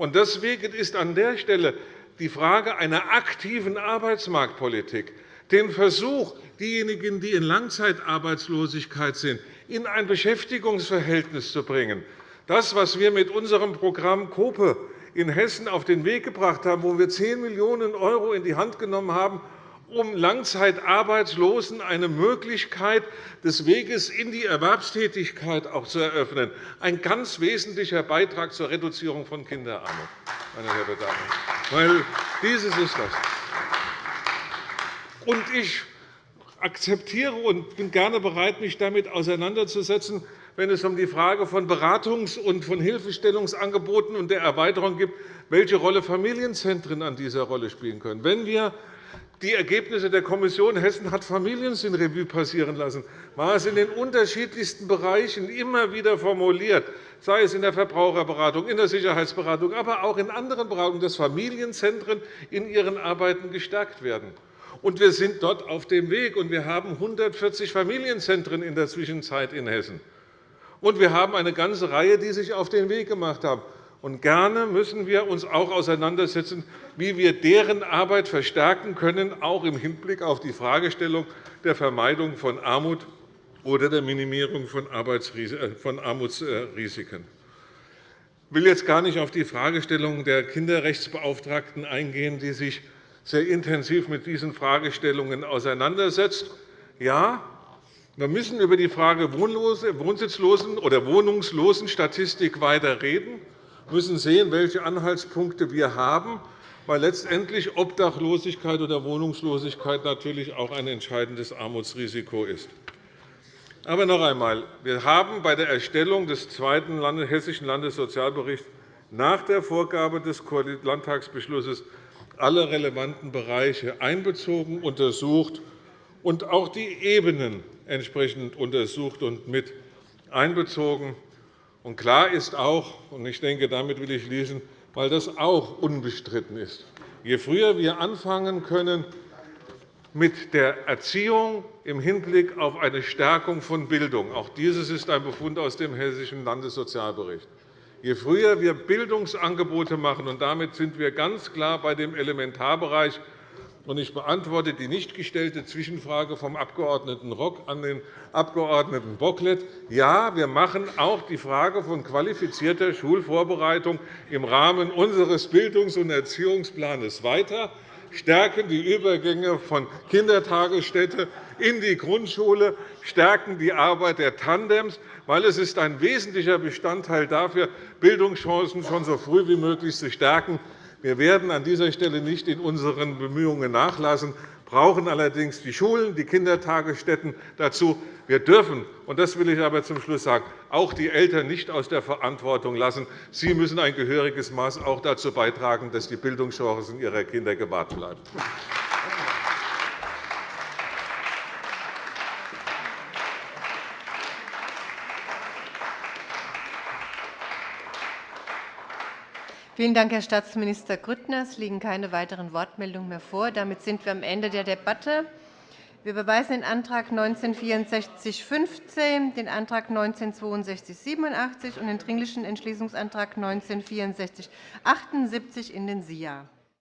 Speaker 8: Deswegen ist an der Stelle die Frage einer aktiven Arbeitsmarktpolitik, den Versuch, diejenigen, die in Langzeitarbeitslosigkeit sind, in ein Beschäftigungsverhältnis zu bringen, das, was wir mit unserem Programm COPE in Hessen auf den Weg gebracht haben, wo wir 10 Millionen € in die Hand genommen haben, um Langzeitarbeitslosen eine Möglichkeit des Weges in die Erwerbstätigkeit auch zu eröffnen. Ein ganz wesentlicher Beitrag zur Reduzierung von Kinderarmut. Meine Damen Weil dieses ist das. Und ich akzeptiere und bin gerne bereit, mich damit auseinanderzusetzen, wenn es um die Frage von Beratungs- und von Hilfestellungsangeboten und der Erweiterung geht, welche Rolle Familienzentren an dieser Rolle spielen können. Wenn wir die Ergebnisse der Kommission Hessen hat Familiensinn Revue passieren lassen, war es in den unterschiedlichsten Bereichen immer wieder formuliert, sei es in der Verbraucherberatung, in der Sicherheitsberatung, aber auch in anderen Beratungen, dass Familienzentren in ihren Arbeiten gestärkt werden. Und wir sind dort auf dem Weg, und wir haben 140 Familienzentren in der Zwischenzeit in Hessen. Und wir haben eine ganze Reihe, die sich auf den Weg gemacht haben. Und gerne müssen wir uns auch auseinandersetzen, wie wir deren Arbeit verstärken können, auch im Hinblick auf die Fragestellung der Vermeidung von Armut oder der Minimierung von äh, Armutsrisiken. Ich will jetzt gar nicht auf die Fragestellung der Kinderrechtsbeauftragten eingehen, die sich sehr intensiv mit diesen Fragestellungen auseinandersetzt. Ja, wir müssen über die Frage Wohnsitzlosen- oder Wohnungslosenstatistik weiter reden müssen sehen, welche Anhaltspunkte wir haben, weil letztendlich Obdachlosigkeit oder Wohnungslosigkeit natürlich auch ein entscheidendes Armutsrisiko ist. Aber noch einmal. Wir haben bei der Erstellung des zweiten Hessischen Landessozialberichts nach der Vorgabe des Landtagsbeschlusses alle relevanten Bereiche einbezogen, untersucht und auch die Ebenen entsprechend untersucht und mit einbezogen. Und klar ist auch, und ich denke, damit will ich schließen, weil das auch unbestritten ist, je früher wir anfangen können mit der Erziehung im Hinblick auf eine Stärkung von Bildung, auch dieses ist ein Befund aus dem Hessischen Landessozialbericht, je früher wir Bildungsangebote machen, und damit sind wir ganz klar bei dem Elementarbereich, ich beantworte die nicht gestellte Zwischenfrage vom Abg. Rock an den Abg. Bocklet. Ja, wir machen auch die Frage von qualifizierter Schulvorbereitung im Rahmen unseres Bildungs- und Erziehungsplans weiter, stärken die Übergänge von Kindertagesstätte in die Grundschule, stärken die Arbeit der Tandems, weil es ist ein wesentlicher Bestandteil dafür, Bildungschancen schon so früh wie möglich zu stärken. Wir werden an dieser Stelle nicht in unseren Bemühungen nachlassen, brauchen allerdings die Schulen, die Kindertagesstätten dazu. Wir dürfen, und das will ich aber zum Schluss sagen, auch die Eltern nicht aus der Verantwortung lassen. Sie müssen ein gehöriges Maß auch dazu beitragen, dass die Bildungschancen ihrer Kinder gewahrt bleiben.
Speaker 5: Vielen Dank, Herr Staatsminister Grüttner. Es liegen keine weiteren Wortmeldungen mehr vor. Damit sind wir am Ende der Debatte. Wir überweisen den Antrag 196415, den Antrag 196287 und den Dringlichen Entschließungsantrag 196478 in den SIA.